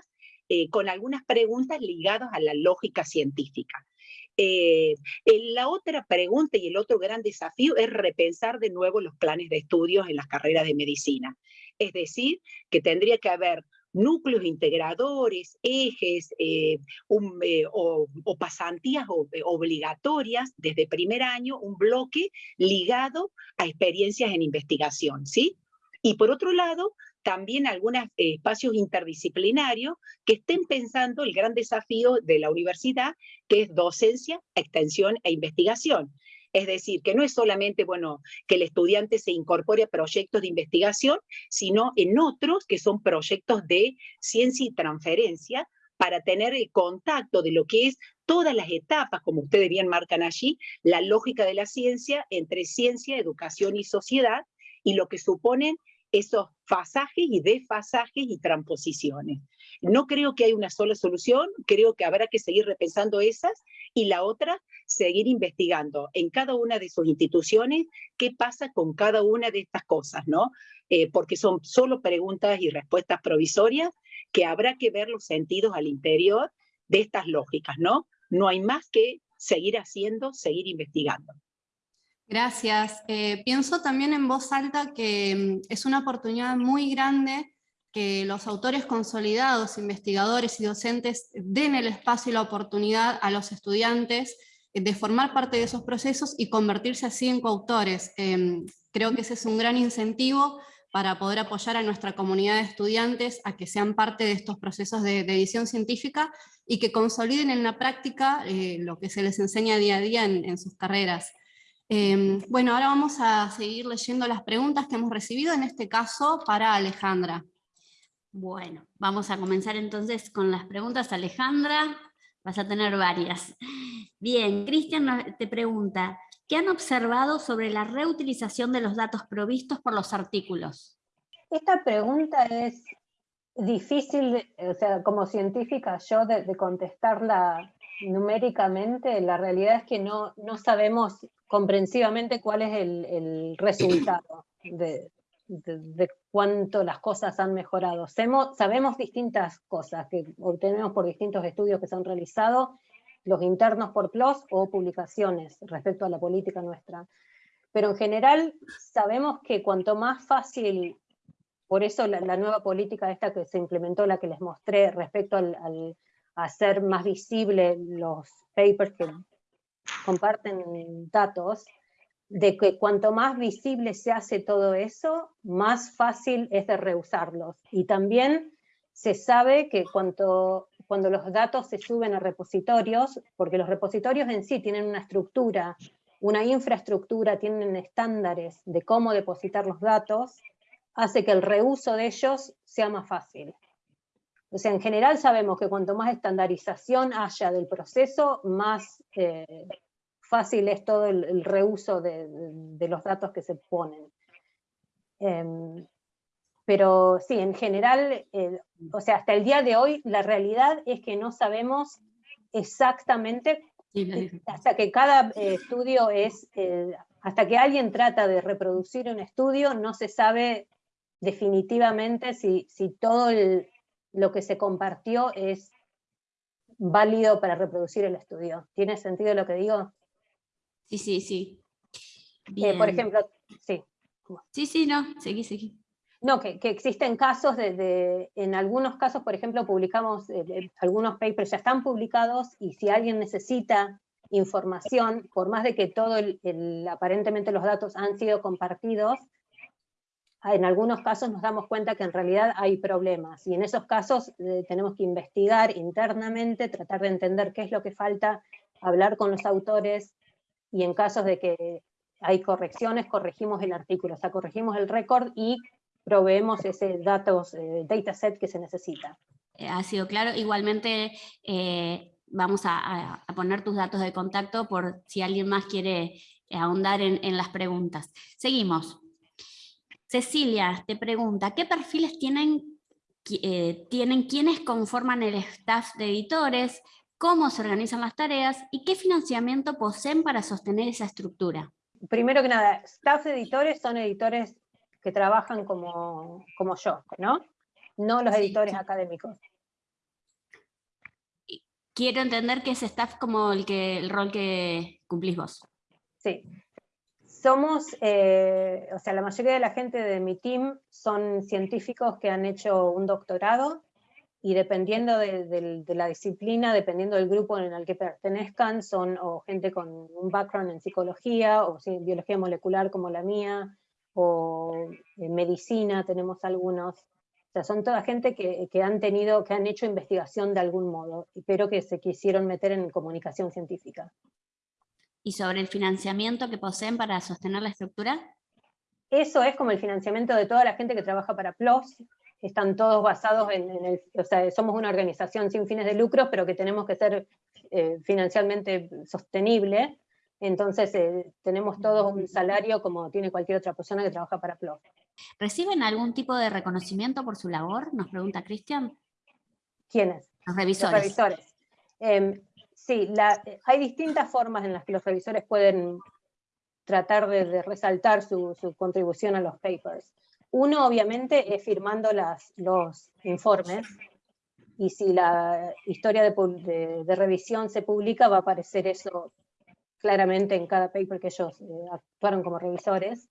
eh, con algunas preguntas ligadas a la lógica científica. Eh, la otra pregunta y el otro gran desafío es repensar de nuevo los planes de estudios en las carreras de medicina. Es decir, que tendría que haber núcleos integradores, ejes eh, eh, o, pasantías obligatorias desde primer año, un bloque ligado a experiencias en investigación, ¿sí? Y por otro lado, también algunos eh, espacios interdisciplinarios que estén pensando el gran desafío de la universidad, que es docencia, extensión e investigación. Es decir, que no es solamente, bueno, que el estudiante se incorpore a proyectos de investigación, sino en otros que son proyectos de ciencia y transferencia para tener el contacto de lo que es todas las etapas, como ustedes bien marcan allí, la lógica de la ciencia entre ciencia, educación y sociedad, y lo que suponen esos fasajes y desfasajes y transposiciones. No creo que hay una sola solución, creo que habrá que seguir repensando esas y la otra, seguir investigando en cada una de sus instituciones qué pasa con cada una de estas cosas, ¿no? Eh, porque son solo preguntas y respuestas provisorias que habrá que ver los sentidos al interior de estas lógicas, ¿no? No hay más que seguir haciendo, seguir investigando. Gracias. Eh, pienso también en voz alta que mm, es una oportunidad muy grande que los autores consolidados, investigadores y docentes den el espacio y la oportunidad a los estudiantes de formar parte de esos procesos y convertirse así en coautores. Em, creo que ese es un gran incentivo para poder apoyar a nuestra comunidad de estudiantes a que sean parte de estos procesos de, edición científica y que consoliden en la práctica eh, lo que se les enseña día a día en sus carreras. Em, bueno, ahora vamos a seguir leyendo las preguntas que hemos recibido, en este caso para Alejandra. Bueno, vamos a comenzar entonces con las preguntas. Alejandra, vas a tener varias. Bien, Cristian te pregunta, ¿qué han observado sobre la reutilización de los datos provistos por los artículos? Esta pregunta es difícil, o sea, como científica yo de, de contestarla numéricamente, la realidad es que no, no sabemos comprensivamente cuál es el, resultado de, cuánto las cosas han mejorado. sabemos distintas cosas que obtenemos por distintos estudios que se han realizado, los internos por PLOS o publicaciones respecto a la política nuestra. Pero en general sabemos que cuanto más fácil, por eso la, nueva política esta que se implementó, la que les mostré respecto al hacer más visible los papers que comparten datos, de que cuanto más visible se hace todo eso, más fácil es de reusarlos. Y también se sabe que cuanto, cuando los datos se suben a repositorios, porque los repositorios en sí tienen una estructura, una infraestructura, tienen estándares de cómo depositar los datos, hace que el reuso de ellos sea más fácil. O sea, en general sabemos que cuanto más estandarización haya del proceso, más eh, fácil es todo el, reuso de, los datos que se ponen. Em, pero sí, en general, o sea, hasta el día de hoy, la realidad es que no sabemos exactamente, hasta que cada eh, estudio es, eh, hasta que alguien trata de reproducir un estudio, no se sabe definitivamente si, si todo lo que se compartió es válido para reproducir el estudio. ¿Tiene sentido lo que digo? Sí, sí, sí. por ejemplo, sí. Sí, sí, no, seguí, seguí. No, que, existen casos de, en algunos casos, por ejemplo, publicamos, eh, algunos papers ya están publicados y si alguien necesita información, por más de que todo el, aparentemente los datos han sido compartidos, en algunos casos nos damos cuenta que en realidad hay problemas y en esos casos eh, tenemos que investigar internamente, tratar de entender qué es lo que falta, hablar con los autores y en casos de que hay correcciones, corregimos el artículo, o sea, corregimos el récord y proveemos ese eh, dataset que se necesita. Eh, ha sido claro. Igualmente eh, vamos a, poner tus datos de contacto por si alguien más quiere ahondar en, las preguntas. Seguimos. Cecilia te pregunta, ¿qué perfiles tienen, tienen quienes conforman el staff de editores? ¿Cómo se organizan las tareas? ¿Y qué financiamiento poseen para sostener esa estructura? Primero que nada, staff de editores son editores que trabajan como, como yo, ¿no? No los editores académicos. Quiero entender que es staff como el, que, el rol que cumplís vos. Sí. Somos, eh, o sea, la mayoría de la gente de mi team son científicos que han hecho un doctorado y dependiendo de, la disciplina, dependiendo del grupo en el que pertenezcan, son o gente con un background en psicología o biología molecular como la mía, o en medicina tenemos algunos, o sea, son toda gente que, que, han tenido, que han hecho investigación de algún modo, pero que se quisieron meter en comunicación científica. ¿Y sobre el financiamiento que poseen para sostener la estructura? Eso es como el financiamiento de toda la gente que trabaja para PLOS, están todos basados en, el, o sea, somos una organización sin fines de lucro, pero que tenemos que ser eh, financialmente sostenible, entonces eh, tenemos todos un salario como tiene cualquier otra persona que trabaja para PLOF. ¿Reciben algún tipo de reconocimiento por su labor? Nos pregunta Cristian. ¿Quiénes? Los revisores. Los revisores. Em, sí, hay distintas formas en las que los revisores pueden tratar de, resaltar su, contribución a los papers. Uno, obviamente, es firmando las, los informes, y si la historia de, de, revisión se publica, va a aparecer eso claramente en cada paper que ellos eh, actuaron como revisores,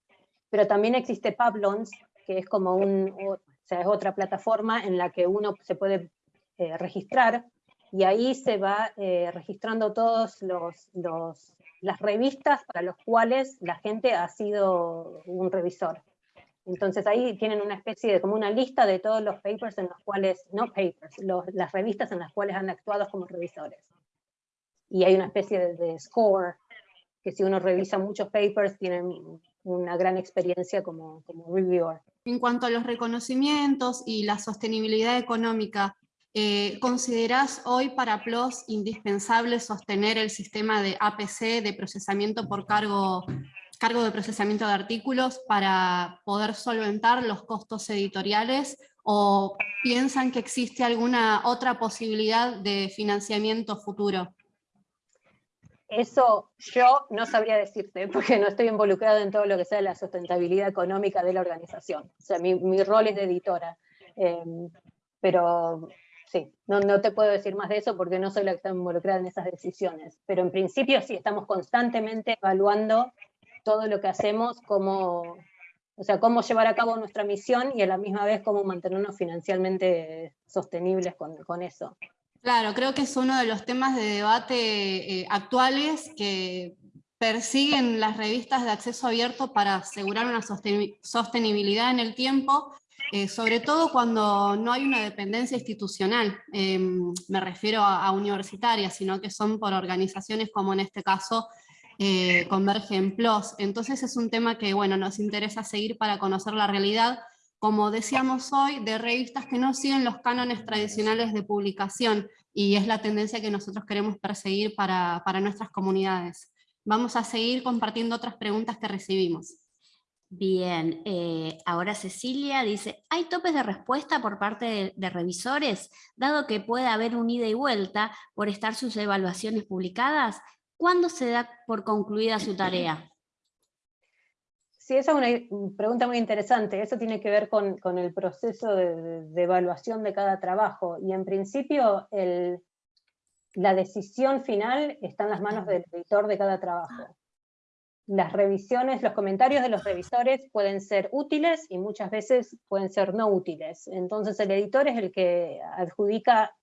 pero también existe Pablons, que es como un, o sea, es otra plataforma en la que uno se puede eh, registrar y ahí se va eh, registrando todos los, los, las revistas para los cuales la gente ha sido un revisor. Entonces ahí tienen una especie de como una lista de todos los papers en los cuales, no papers, las revistas en las cuales han actuado como revisores y hay una especie de, score, que si uno revisa muchos papers tienen una gran experiencia como, como reviewer. En cuanto a los reconocimientos y la sostenibilidad económica, eh, ¿considerás hoy para PLOS indispensable sostener el sistema de APC, de procesamiento por cargo, cargo de procesamiento de artículos, para poder solventar los costos editoriales? ¿O piensan que existe alguna otra posibilidad de financiamiento futuro? Eso yo no sabría decirte, porque no estoy involucrado en todo lo que sea la sustentabilidad económica de la organización. O sea, mi, rol es de editora. Em, pero sí, no, no, te puedo decir más de eso porque no soy la que está involucrada en esas decisiones. Pero en principio sí, estamos constantemente evaluando todo lo que hacemos, cómo, o sea, cómo llevar a cabo nuestra misión y a la misma vez cómo mantenernos financieramente sostenibles con, con eso. Claro, creo que es uno de los temas de debate eh, actuales que persiguen las revistas de acceso abierto para asegurar una sostenibilidad en el tiempo, eh, sobre todo cuando no hay una dependencia institucional, em, me refiero a, universitarias, sino que son por organizaciones como en este caso eh, Convergen Plus. Entonces es un tema que bueno, nos interesa seguir para conocer la realidad como decíamos hoy, de revistas que no siguen los cánones tradicionales de publicación, y es la tendencia que nosotros queremos perseguir para, nuestras comunidades. Vamos a seguir compartiendo otras preguntas que recibimos. Bien, eh, ahora Cecilia dice, ¿hay topes de respuesta por parte de, de, revisores? Dado que puede haber un ida y vuelta por estar sus evaluaciones publicadas, ¿cuándo se da por concluida su tarea? Sí, esa es una pregunta muy interesante. Eso tiene que ver con, con el proceso de, evaluación de cada trabajo. Y en principio, el, la decisión final está en las manos del editor de cada trabajo. Las revisiones, los comentarios de los revisores pueden ser útiles y muchas veces pueden ser no útiles. Entonces el editor es el que adjudica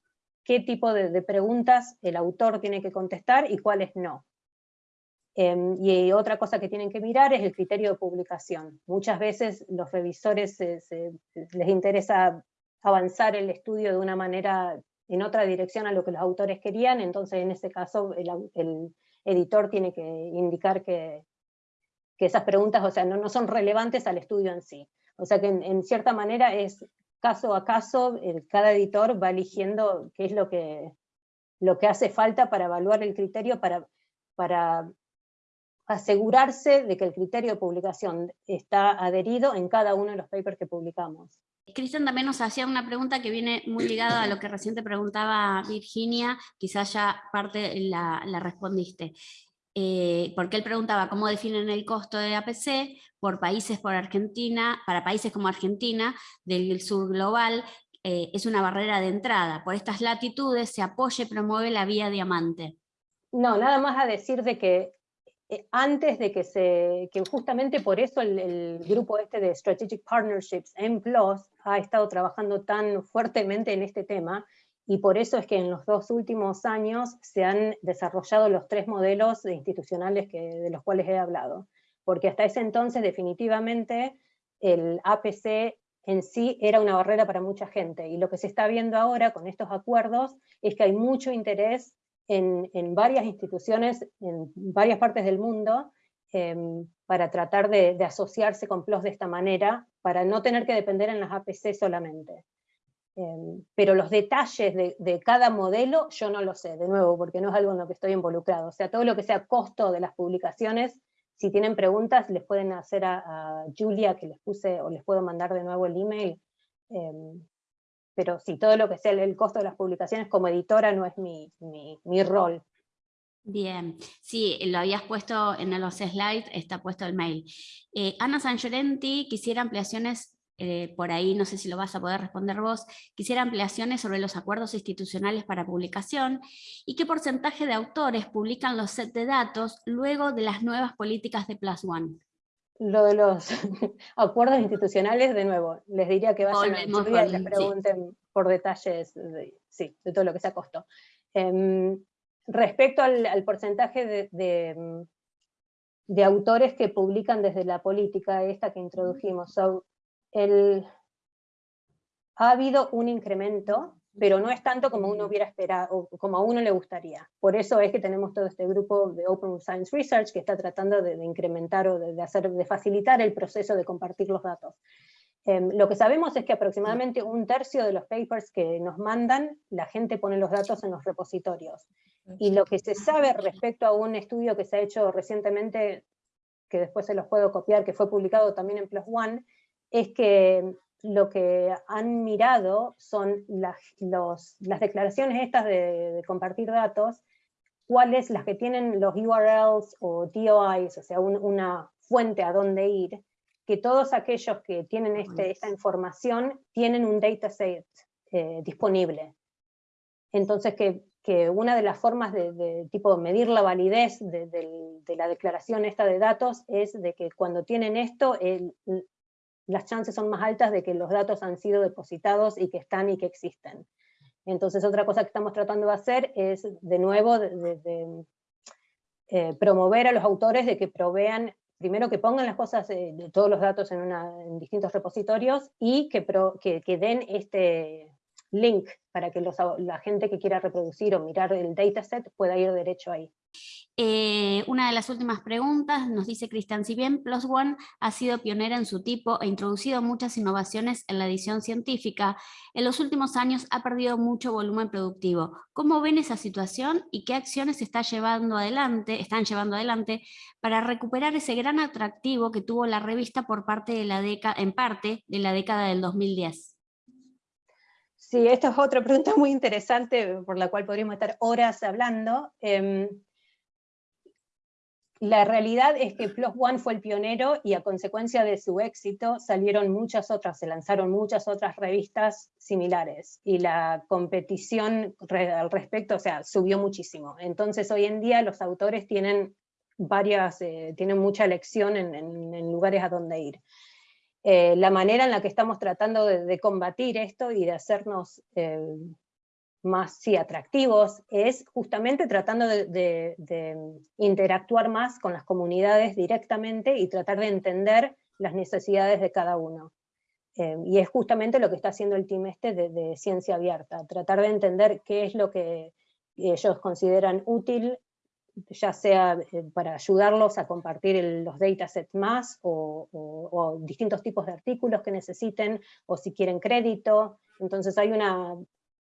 qué tipo de, preguntas el autor tiene que contestar y cuáles no. Eh, y otra cosa que tienen que mirar es el criterio de publicación. Muchas veces los revisores les interesa avanzar el estudio de una manera en otra dirección a lo que los autores querían, entonces en ese caso el, editor tiene que indicar que, que, esas preguntas o sea, no, no son relevantes al estudio en sí. O sea que en cierta manera es caso a caso, cada editor va eligiendo qué es lo que, lo que hace falta para evaluar el criterio, para, para asegurarse de que el criterio de publicación está adherido en cada uno de los papers que publicamos. Cristian también nos hacía una pregunta que viene muy ligada a lo que recién te preguntaba Virginia, quizás ya parte la respondiste. Eh, porque él preguntaba cómo definen el costo de APC por países por Argentina, para países como Argentina, del sur global, eh, es una barrera de entrada. Por estas latitudes se apoya y promueve la vía diamante. No, nada más a decir de que eh, antes de que se, que justamente por eso el, grupo este de Strategic Partnerships en PLOS ha estado trabajando tan fuertemente en este tema, y por eso es que en los dos últimos años se han desarrollado los tres modelos institucionales que, de los cuales he hablado, porque hasta ese entonces definitivamente el APC en sí era una barrera para mucha gente, y lo que se está viendo ahora con estos acuerdos es que hay mucho interés en, en, varias instituciones, en varias partes del mundo, eh, para tratar de, de, asociarse con PLOS de esta manera, para no tener que depender en las APC solamente. Eh, pero los detalles de, de, cada modelo yo no lo sé, de nuevo, porque no es algo en lo que estoy involucrado. O sea, todo lo que sea costo de las publicaciones, si tienen preguntas, les pueden hacer a, a Julia, que les puse, o les puedo mandar de nuevo el email, eh, pero sí, todo lo que sea el costo de las publicaciones como editora no es mi, mi, mi rol. Bien, sí, lo habías puesto en los slides, está puesto el mail. Eh, Ana Sanchorenti quisiera ampliaciones, eh, por ahí no sé si lo vas a poder responder vos, quisiera ampliaciones sobre los acuerdos institucionales para publicación y qué porcentaje de autores publican los set de datos luego de las nuevas políticas de Plus One lo de los acuerdos institucionales, de nuevo, les diría que vayan a Julia y les pregunten sí. por detalles de, sí, de todo lo que sea costo. Eh, respecto al, al porcentaje de, de, de, autores que publican desde la política esta que introdujimos, so, el, ha habido un incremento pero no es tanto como uno hubiera esperado, o como a uno le gustaría. Por eso es que tenemos todo este grupo de Open Science Research que está tratando de, de incrementar o de, de, hacer, de facilitar el proceso de compartir los datos. Eh, lo que sabemos es que aproximadamente un tercio de los papers que nos mandan, la gente pone los datos en los repositorios. Y lo que se sabe respecto a un estudio que se ha hecho recientemente, que después se los puedo copiar, que fue publicado también en Plus One, es que lo que han mirado son las, los, las declaraciones estas de, de, compartir datos, cuáles las que tienen los URLs o DOIs, o sea, un, una fuente a dónde ir, que todos aquellos que tienen este, esta información tienen un dataset eh, disponible. Entonces, que, que, una de las formas de, de tipo medir la validez de, de, la declaración esta de datos es de que cuando tienen esto, el, las chances son más altas de que los datos han sido depositados y que están y que existen. Entonces otra cosa que estamos tratando de hacer es, de nuevo, de, de, de eh, promover a los autores de que provean, primero que pongan las cosas, eh, de todos los datos en, una, en distintos repositorios, y que, pro, que, que, den este link para que los, la gente que quiera reproducir o mirar el dataset pueda ir derecho ahí. Eh, una de las últimas preguntas nos dice Cristian, si bien Plus One ha sido pionera en su tipo e introducido muchas innovaciones en la edición científica, en los últimos años ha perdido mucho volumen productivo. ¿Cómo ven esa situación y qué acciones está llevando adelante, están llevando adelante para recuperar ese gran atractivo que tuvo la revista por parte de la en parte de la década del 2010? Sí, esta es otra pregunta muy interesante por la cual podríamos estar horas hablando. Em, la realidad es que Plus One fue el pionero y a consecuencia de su éxito salieron muchas otras, se lanzaron muchas otras revistas similares y la competición al respecto, o sea, subió muchísimo. Entonces hoy en día los autores tienen varias, eh, tienen mucha elección en, lugares a donde ir. Eh, la manera en la que estamos tratando de, combatir esto y de hacernos eh, más sí, atractivos, es justamente tratando de, interactuar más con las comunidades directamente y tratar de entender las necesidades de cada uno. Eh, y es justamente lo que está haciendo el team este de, ciencia abierta, tratar de entender qué es lo que ellos consideran útil, ya sea eh, para ayudarlos a compartir los datasets más, o, o distintos tipos de artículos que necesiten, o si quieren crédito, entonces hay una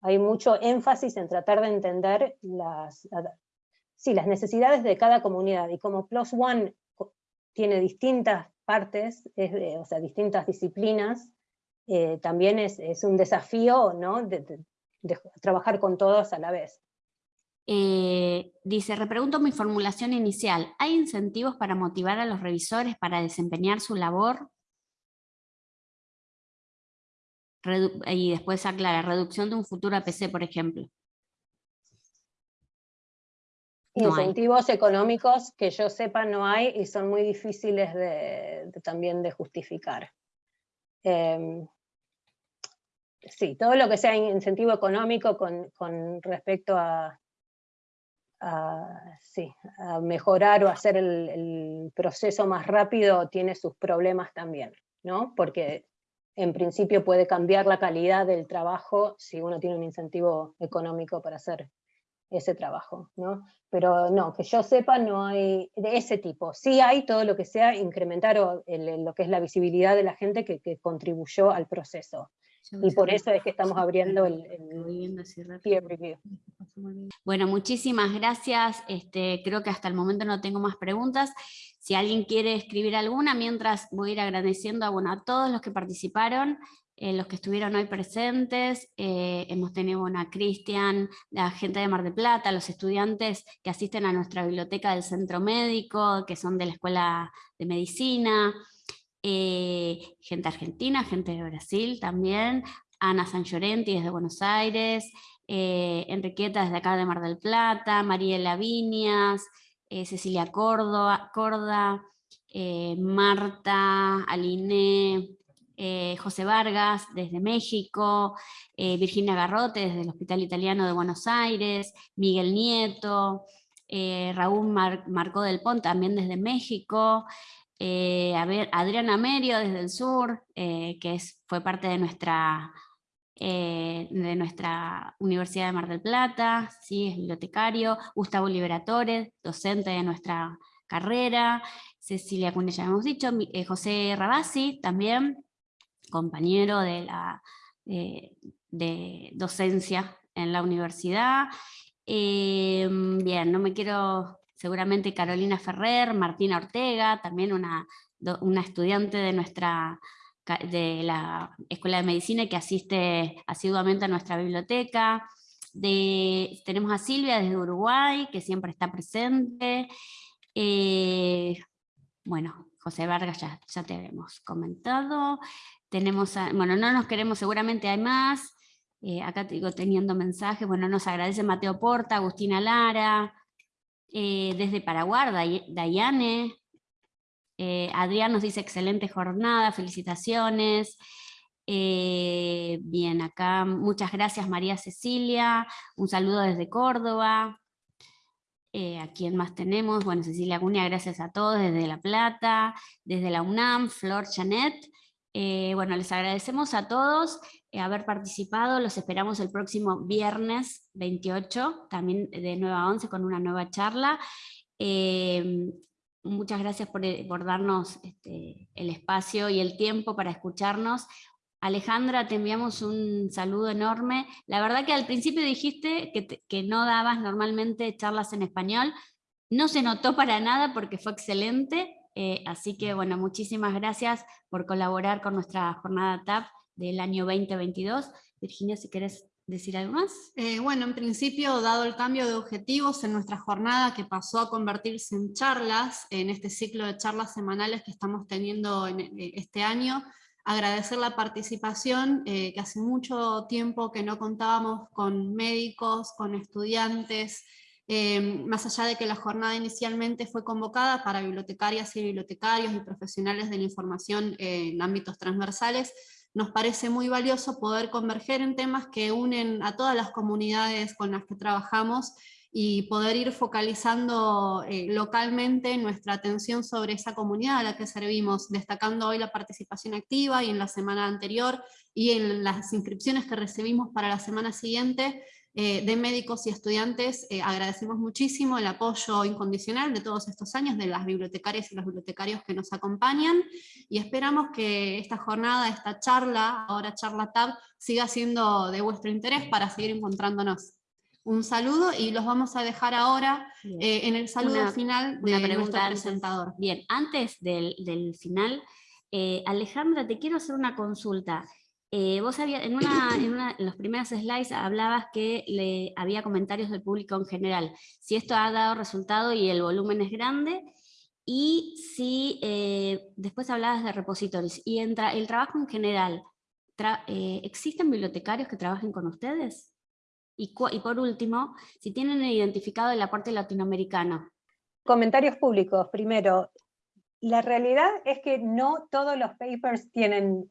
hay mucho énfasis en tratar de entender las, las necesidades de cada comunidad, y como Plus One tiene distintas partes, o sea, distintas disciplinas, eh, también es, un desafío ¿no? de, trabajar con todos a la vez. Eh, dice, repregunto mi formulación inicial, ¿hay incentivos para motivar a los revisores para desempeñar su labor? Y después aclara, reducción de un futuro APC, por ejemplo. Incentivos económicos que yo sepa no hay y son muy difíciles de, también de justificar. Em, sí, todo lo que sea incentivo económico con, respecto a, mejorar o hacer el, proceso más rápido tiene sus problemas también, ¿no? Porque en principio puede cambiar la calidad del trabajo si uno tiene un incentivo económico para hacer ese trabajo, ¿no? Pero no, que yo sepa no hay de ese tipo. Sí hay todo lo que sea incrementar lo que es la visibilidad de la gente que, contribuyó al proceso. Y por eso es que estamos abriendo el, peer review. Bueno, muchísimas gracias. Este, creo que hasta el momento no tengo más preguntas. Si alguien quiere escribir alguna, mientras voy a ir agradeciendo a, bueno, a todos los que participaron, eh, los que estuvieron hoy presentes, eh, hemos tenido a Cristian, la gente de Mar de Plata, los estudiantes que asisten a nuestra biblioteca del centro médico, que son de la Escuela de Medicina, eh, gente argentina, gente de Brasil también, Ana San Llorenti desde Buenos Aires, Enriqueta desde acá de Mar del Plata, Mariela Viñas, eh, Cecilia Córdoba, Corda, eh, Marta, Aline, eh, José Vargas desde México, Virginia Garrote desde el Hospital Italiano de Buenos Aires, Miguel Nieto, Raúl Marcó del Pont también desde México, Adriana Merio desde el sur, que es, fue parte de nuestra eh, de nuestra Universidad de Mar del Plata, ¿sí? es bibliotecario, Gustavo Liberatore, docente de nuestra carrera, Cecilia Cunha, ya hemos dicho, eh, José Rabasi, también compañero de, la, de docencia en la universidad. Eh, bien, no me quiero, seguramente Carolina Ferrer, Martina Ortega, también una, una estudiante de nuestra de la Escuela de Medicina que asiste asiduamente a nuestra biblioteca. Tenemos a Silvia desde Uruguay, que siempre está presente. Eh, bueno, José Vargas ya, ya te habíamos comentado. Tenemos bueno, no nos queremos, seguramente hay más. Eh, acá te teniendo mensajes, bueno, nos agradece Mateo Porta, Agustina Lara, eh, desde Paraguay, Dayane, eh, Adrián nos dice excelente jornada, felicitaciones. Eh, bien, acá muchas gracias María Cecilia, un saludo desde Córdoba. ¿A quién más tenemos? Bueno, Cecilia Acuña, gracias a todos desde La Plata, desde la UNAM, Flor Chanet, Eh, bueno, les agradecemos a todos eh, haber participado, los esperamos el próximo viernes 28, también de 9 a 11 con una nueva charla. Eh, muchas gracias por, darnos este, el espacio y el tiempo para escucharnos. Alejandra, te enviamos un saludo enorme. La verdad que al principio dijiste que, que no dabas normalmente charlas en español, no se notó para nada porque fue excelente, eh, así que bueno, muchísimas gracias por colaborar con nuestra jornada TAP del año 2022. Virginia, si querés decir algo más. Eh, bueno, en principio, dado el cambio de objetivos en nuestra jornada que pasó a convertirse en charlas, en este ciclo de charlas semanales que estamos teniendo en eh, este año, agradecer la participación, que hace mucho tiempo que no contábamos con médicos, con estudiantes, Em, más allá de que la jornada inicialmente fue convocada para bibliotecarias y bibliotecarios y profesionales de la información en ámbitos transversales, nos parece muy valioso poder converger en temas que unen a todas las comunidades con las que trabajamos y poder ir focalizando eh, localmente nuestra atención sobre esa comunidad a la que servimos, destacando hoy la participación activa y en la semana anterior y en las inscripciones que recibimos para la semana siguiente, eh, de médicos y estudiantes, eh, agradecemos muchísimo el apoyo incondicional de todos estos años de las bibliotecarias y los bibliotecarios que nos acompañan y esperamos que esta jornada, esta charla, ahora charla TAB, siga siendo de vuestro interés para seguir encontrándonos. Un saludo y los vamos a dejar ahora eh, en el saludo final de nuestro presentador. Bien, antes del, del final, Alejandra, te quiero hacer una consulta. Eh, vos había, en, una, en, los primeros slides hablabas que le, había comentarios del público en general. Si esto ha dado resultado y el volumen es grande, y si eh, después hablabas de repositorios. Y entra, el trabajo en general, eh, ¿existen bibliotecarios que trabajen con ustedes? Y, y por último, si tienen identificado el aporte latinoamericano. Comentarios públicos, primero. La realidad es que no todos los papers tienen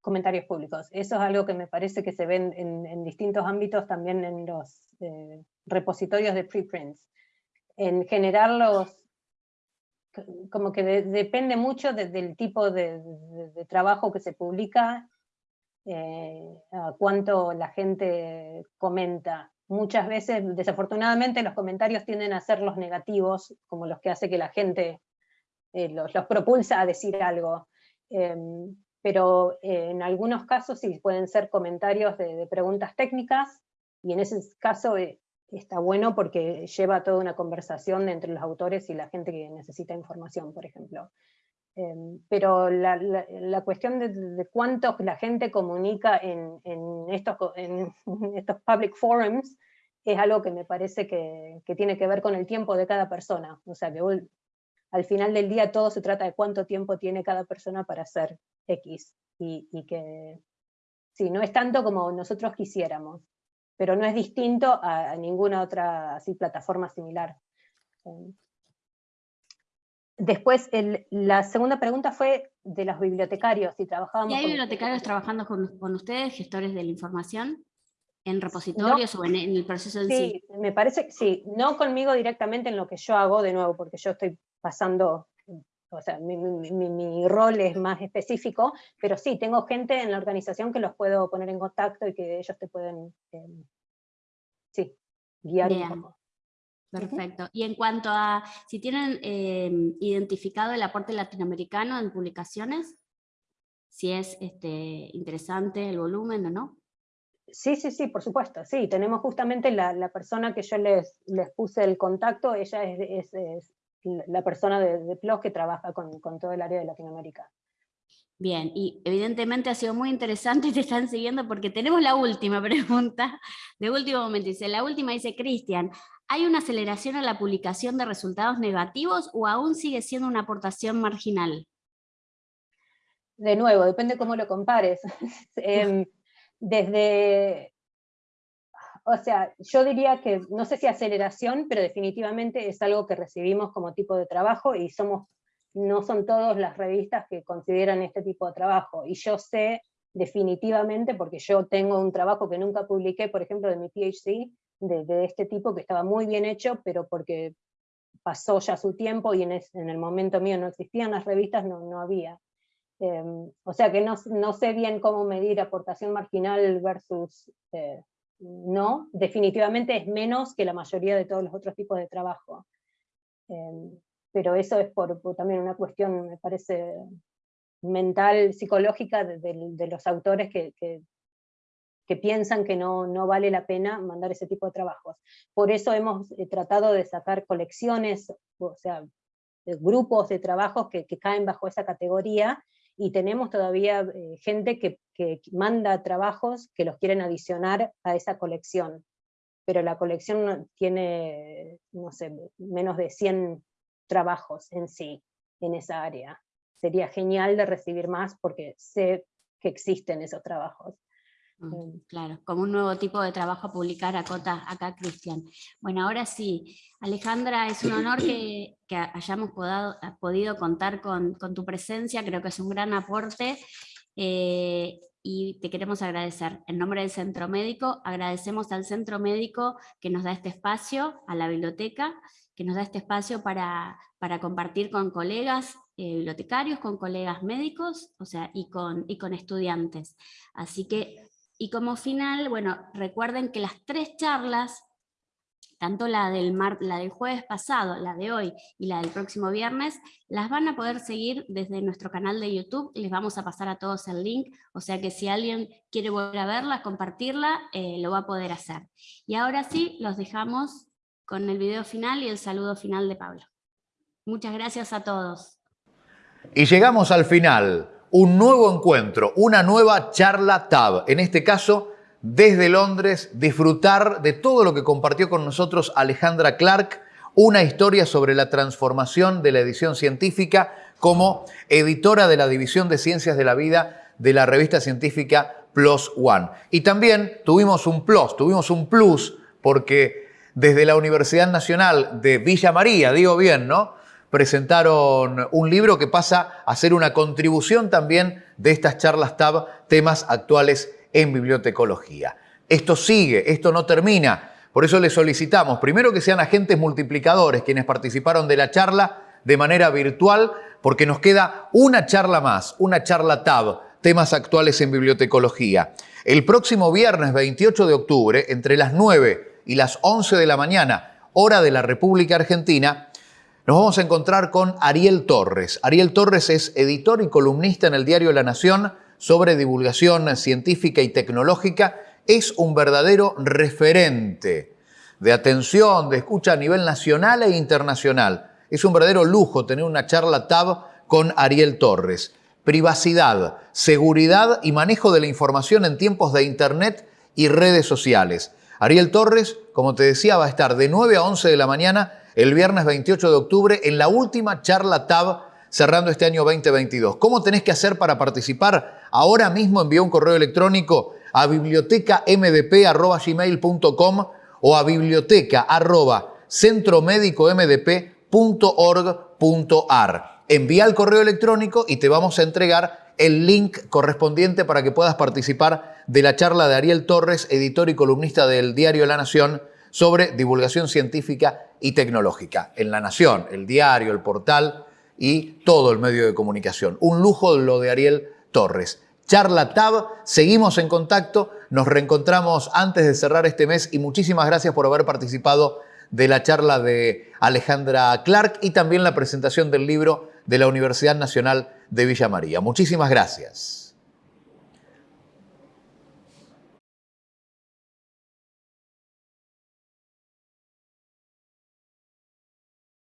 comentarios públicos. Eso es algo que me parece que se ven en, distintos ámbitos, también en los eh, repositorios de preprints. En general, los, como que depende mucho del tipo de, trabajo que se publica, eh, a cuánto la gente comenta. Muchas veces, desafortunadamente, los comentarios tienden a ser los negativos, como los que hace que la gente eh, los, propulsa a decir algo. Pero eh, en algunos casos sí pueden ser comentarios de, preguntas técnicas, y en ese caso eh, está bueno porque lleva toda una conversación entre los autores y la gente que necesita información, por ejemplo. Em, pero la, cuestión de, cuánto la gente comunica en, estos, en estos public forums es algo que me parece que, que, tiene que ver con el tiempo de cada persona. O sea, que al final del día todo se trata de cuánto tiempo tiene cada persona para hacer X, y, que sí, no es tanto como nosotros quisiéramos, pero no es distinto a, ninguna otra así, plataforma similar. Eh, después, la segunda pregunta fue de los bibliotecarios, si trabajábamos ¿Y hay bibliotecarios trabajando con, ustedes, gestores de la información? ¿En repositorios o en, el proceso en sí? Sí, me parece que sí, no conmigo directamente en lo que yo hago de nuevo, porque yo estoy pasando o sea, mi, rol es más específico, pero sí, tengo gente en la organización que los puedo poner en contacto y que ellos te pueden, em, sí, guiar un poco. Perfecto. Y en cuanto a si tienen em, identificado el aporte latinoamericano en publicaciones, si es este, interesante el volumen o no. Sí, sí, sí, por supuesto. Sí, tenemos justamente la, persona que yo les, les puse el contacto, ella es, la persona de, de PLOS que trabaja con, todo el área de Latinoamérica. Bien, y evidentemente ha sido muy interesante y te están siguiendo porque tenemos la última pregunta, de último momento. Dice, la última dice, Cristian, ¿hay una aceleración en la publicación de resultados negativos o aún sigue siendo una aportación marginal? De nuevo, depende cómo lo compares. Em, desde o sea, yo diría que, no sé si aceleración, pero definitivamente es algo que recibimos como tipo de trabajo y somos, no son todas las revistas que consideran este tipo de trabajo. Y yo sé definitivamente, porque yo tengo un trabajo que nunca publiqué, por ejemplo, de mi PhD, de, este tipo, que estaba muy bien hecho, pero porque pasó ya su tiempo y en, el momento mío no existían las revistas, no, no había. Em, o sea que no, no, sé bien cómo medir aportación marginal versus eh, no, definitivamente es menos que la mayoría de todos los otros tipos de trabajo. Em, pero eso es también una cuestión, me parece, mental, psicológica de, los autores que, que, piensan que no, no, vale la pena mandar ese tipo de trabajos. Por eso hemos eh, tratado de sacar colecciones, o sea, grupos de trabajos que, caen bajo esa categoría, y tenemos todavía eh, gente que, que, manda trabajos que los quieren adicionar a esa colección, pero la colección tiene, no sé, menos de 100 trabajos en sí, en esa área. Sería genial de recibir más porque sé que existen esos trabajos. Mm, em, claro, como un nuevo tipo de trabajo a publicar acá, acá Cristian. Bueno, ahora sí, Alejandra, es un honor que, hayamos podido contar con, tu presencia, creo que es un gran aporte, eh, y te queremos agradecer. En nombre del Centro Médico, agradecemos al Centro Médico que nos da este espacio, a la biblioteca, que nos da este espacio para, compartir con colegas eh, bibliotecarios, con colegas médicos, o sea, y con estudiantes. Así que y como final, bueno, recuerden que las tres charlas, tanto la del, la del jueves pasado, la de hoy y la del próximo viernes, las van a poder seguir desde nuestro canal de YouTube, les vamos a pasar a todos el link, o sea que si alguien quiere volver a verla, compartirla, eh, lo va a poder hacer. Y ahora sí, los dejamos con el video final y el saludo final de Pablo. Muchas gracias a todos. Y llegamos al final un nuevo encuentro, una nueva charla TAB. En este caso, desde Londres, disfrutar de todo lo que compartió con nosotros Alejandra Clark, una historia sobre la transformación de la edición científica como editora de la División de Ciencias de la Vida de la revista científica Plus One. Y también tuvimos un plus, tuvimos un plus, porque desde la Universidad Nacional de Villa María, digo bien, ¿no? presentaron un libro que pasa a ser una contribución también de estas charlas TAB, temas actuales en bibliotecología. Esto sigue, esto no termina. Por eso les solicitamos, primero que sean agentes multiplicadores quienes participaron de la charla de manera virtual, porque nos queda una charla más, una charla TAB, temas actuales en bibliotecología. El próximo viernes 28 de octubre, entre las 9 y las 11 de la mañana, hora de la República Argentina, nos vamos a encontrar con Ariel Torres. Ariel Torres es editor y columnista en el diario La Nación sobre divulgación científica y tecnológica. Es un verdadero referente de atención, de escucha a nivel nacional e internacional. Es un verdadero lujo tener una charla TAB con Ariel Torres. Privacidad, seguridad y manejo de la información en tiempos de Internet y redes sociales. Ariel Torres, como te decía, va a estar de 9 a 11 de la mañana el viernes 28 de octubre en la última charla TAB cerrando este año 2022. ¿Cómo tenés que hacer para participar? Ahora mismo envía un correo electrónico a bibliotecamdp.gmail.com o a biblioteca.centromedicomdp.org.ar. Envía el correo electrónico y te vamos a entregar el link correspondiente para que puedas participar de la charla de Ariel Torres, editor y columnista del diario La Nación, sobre divulgación científica y tecnológica en La Nación, el diario, el portal y todo el medio de comunicación. Un lujo lo de Ariel Torres. Charla Tab, seguimos en contacto, nos reencontramos antes de cerrar este mes y muchísimas gracias por haber participado de la charla de Alejandra Clark y también la presentación del libro de la Universidad Nacional de Villa María. Muchísimas gracias.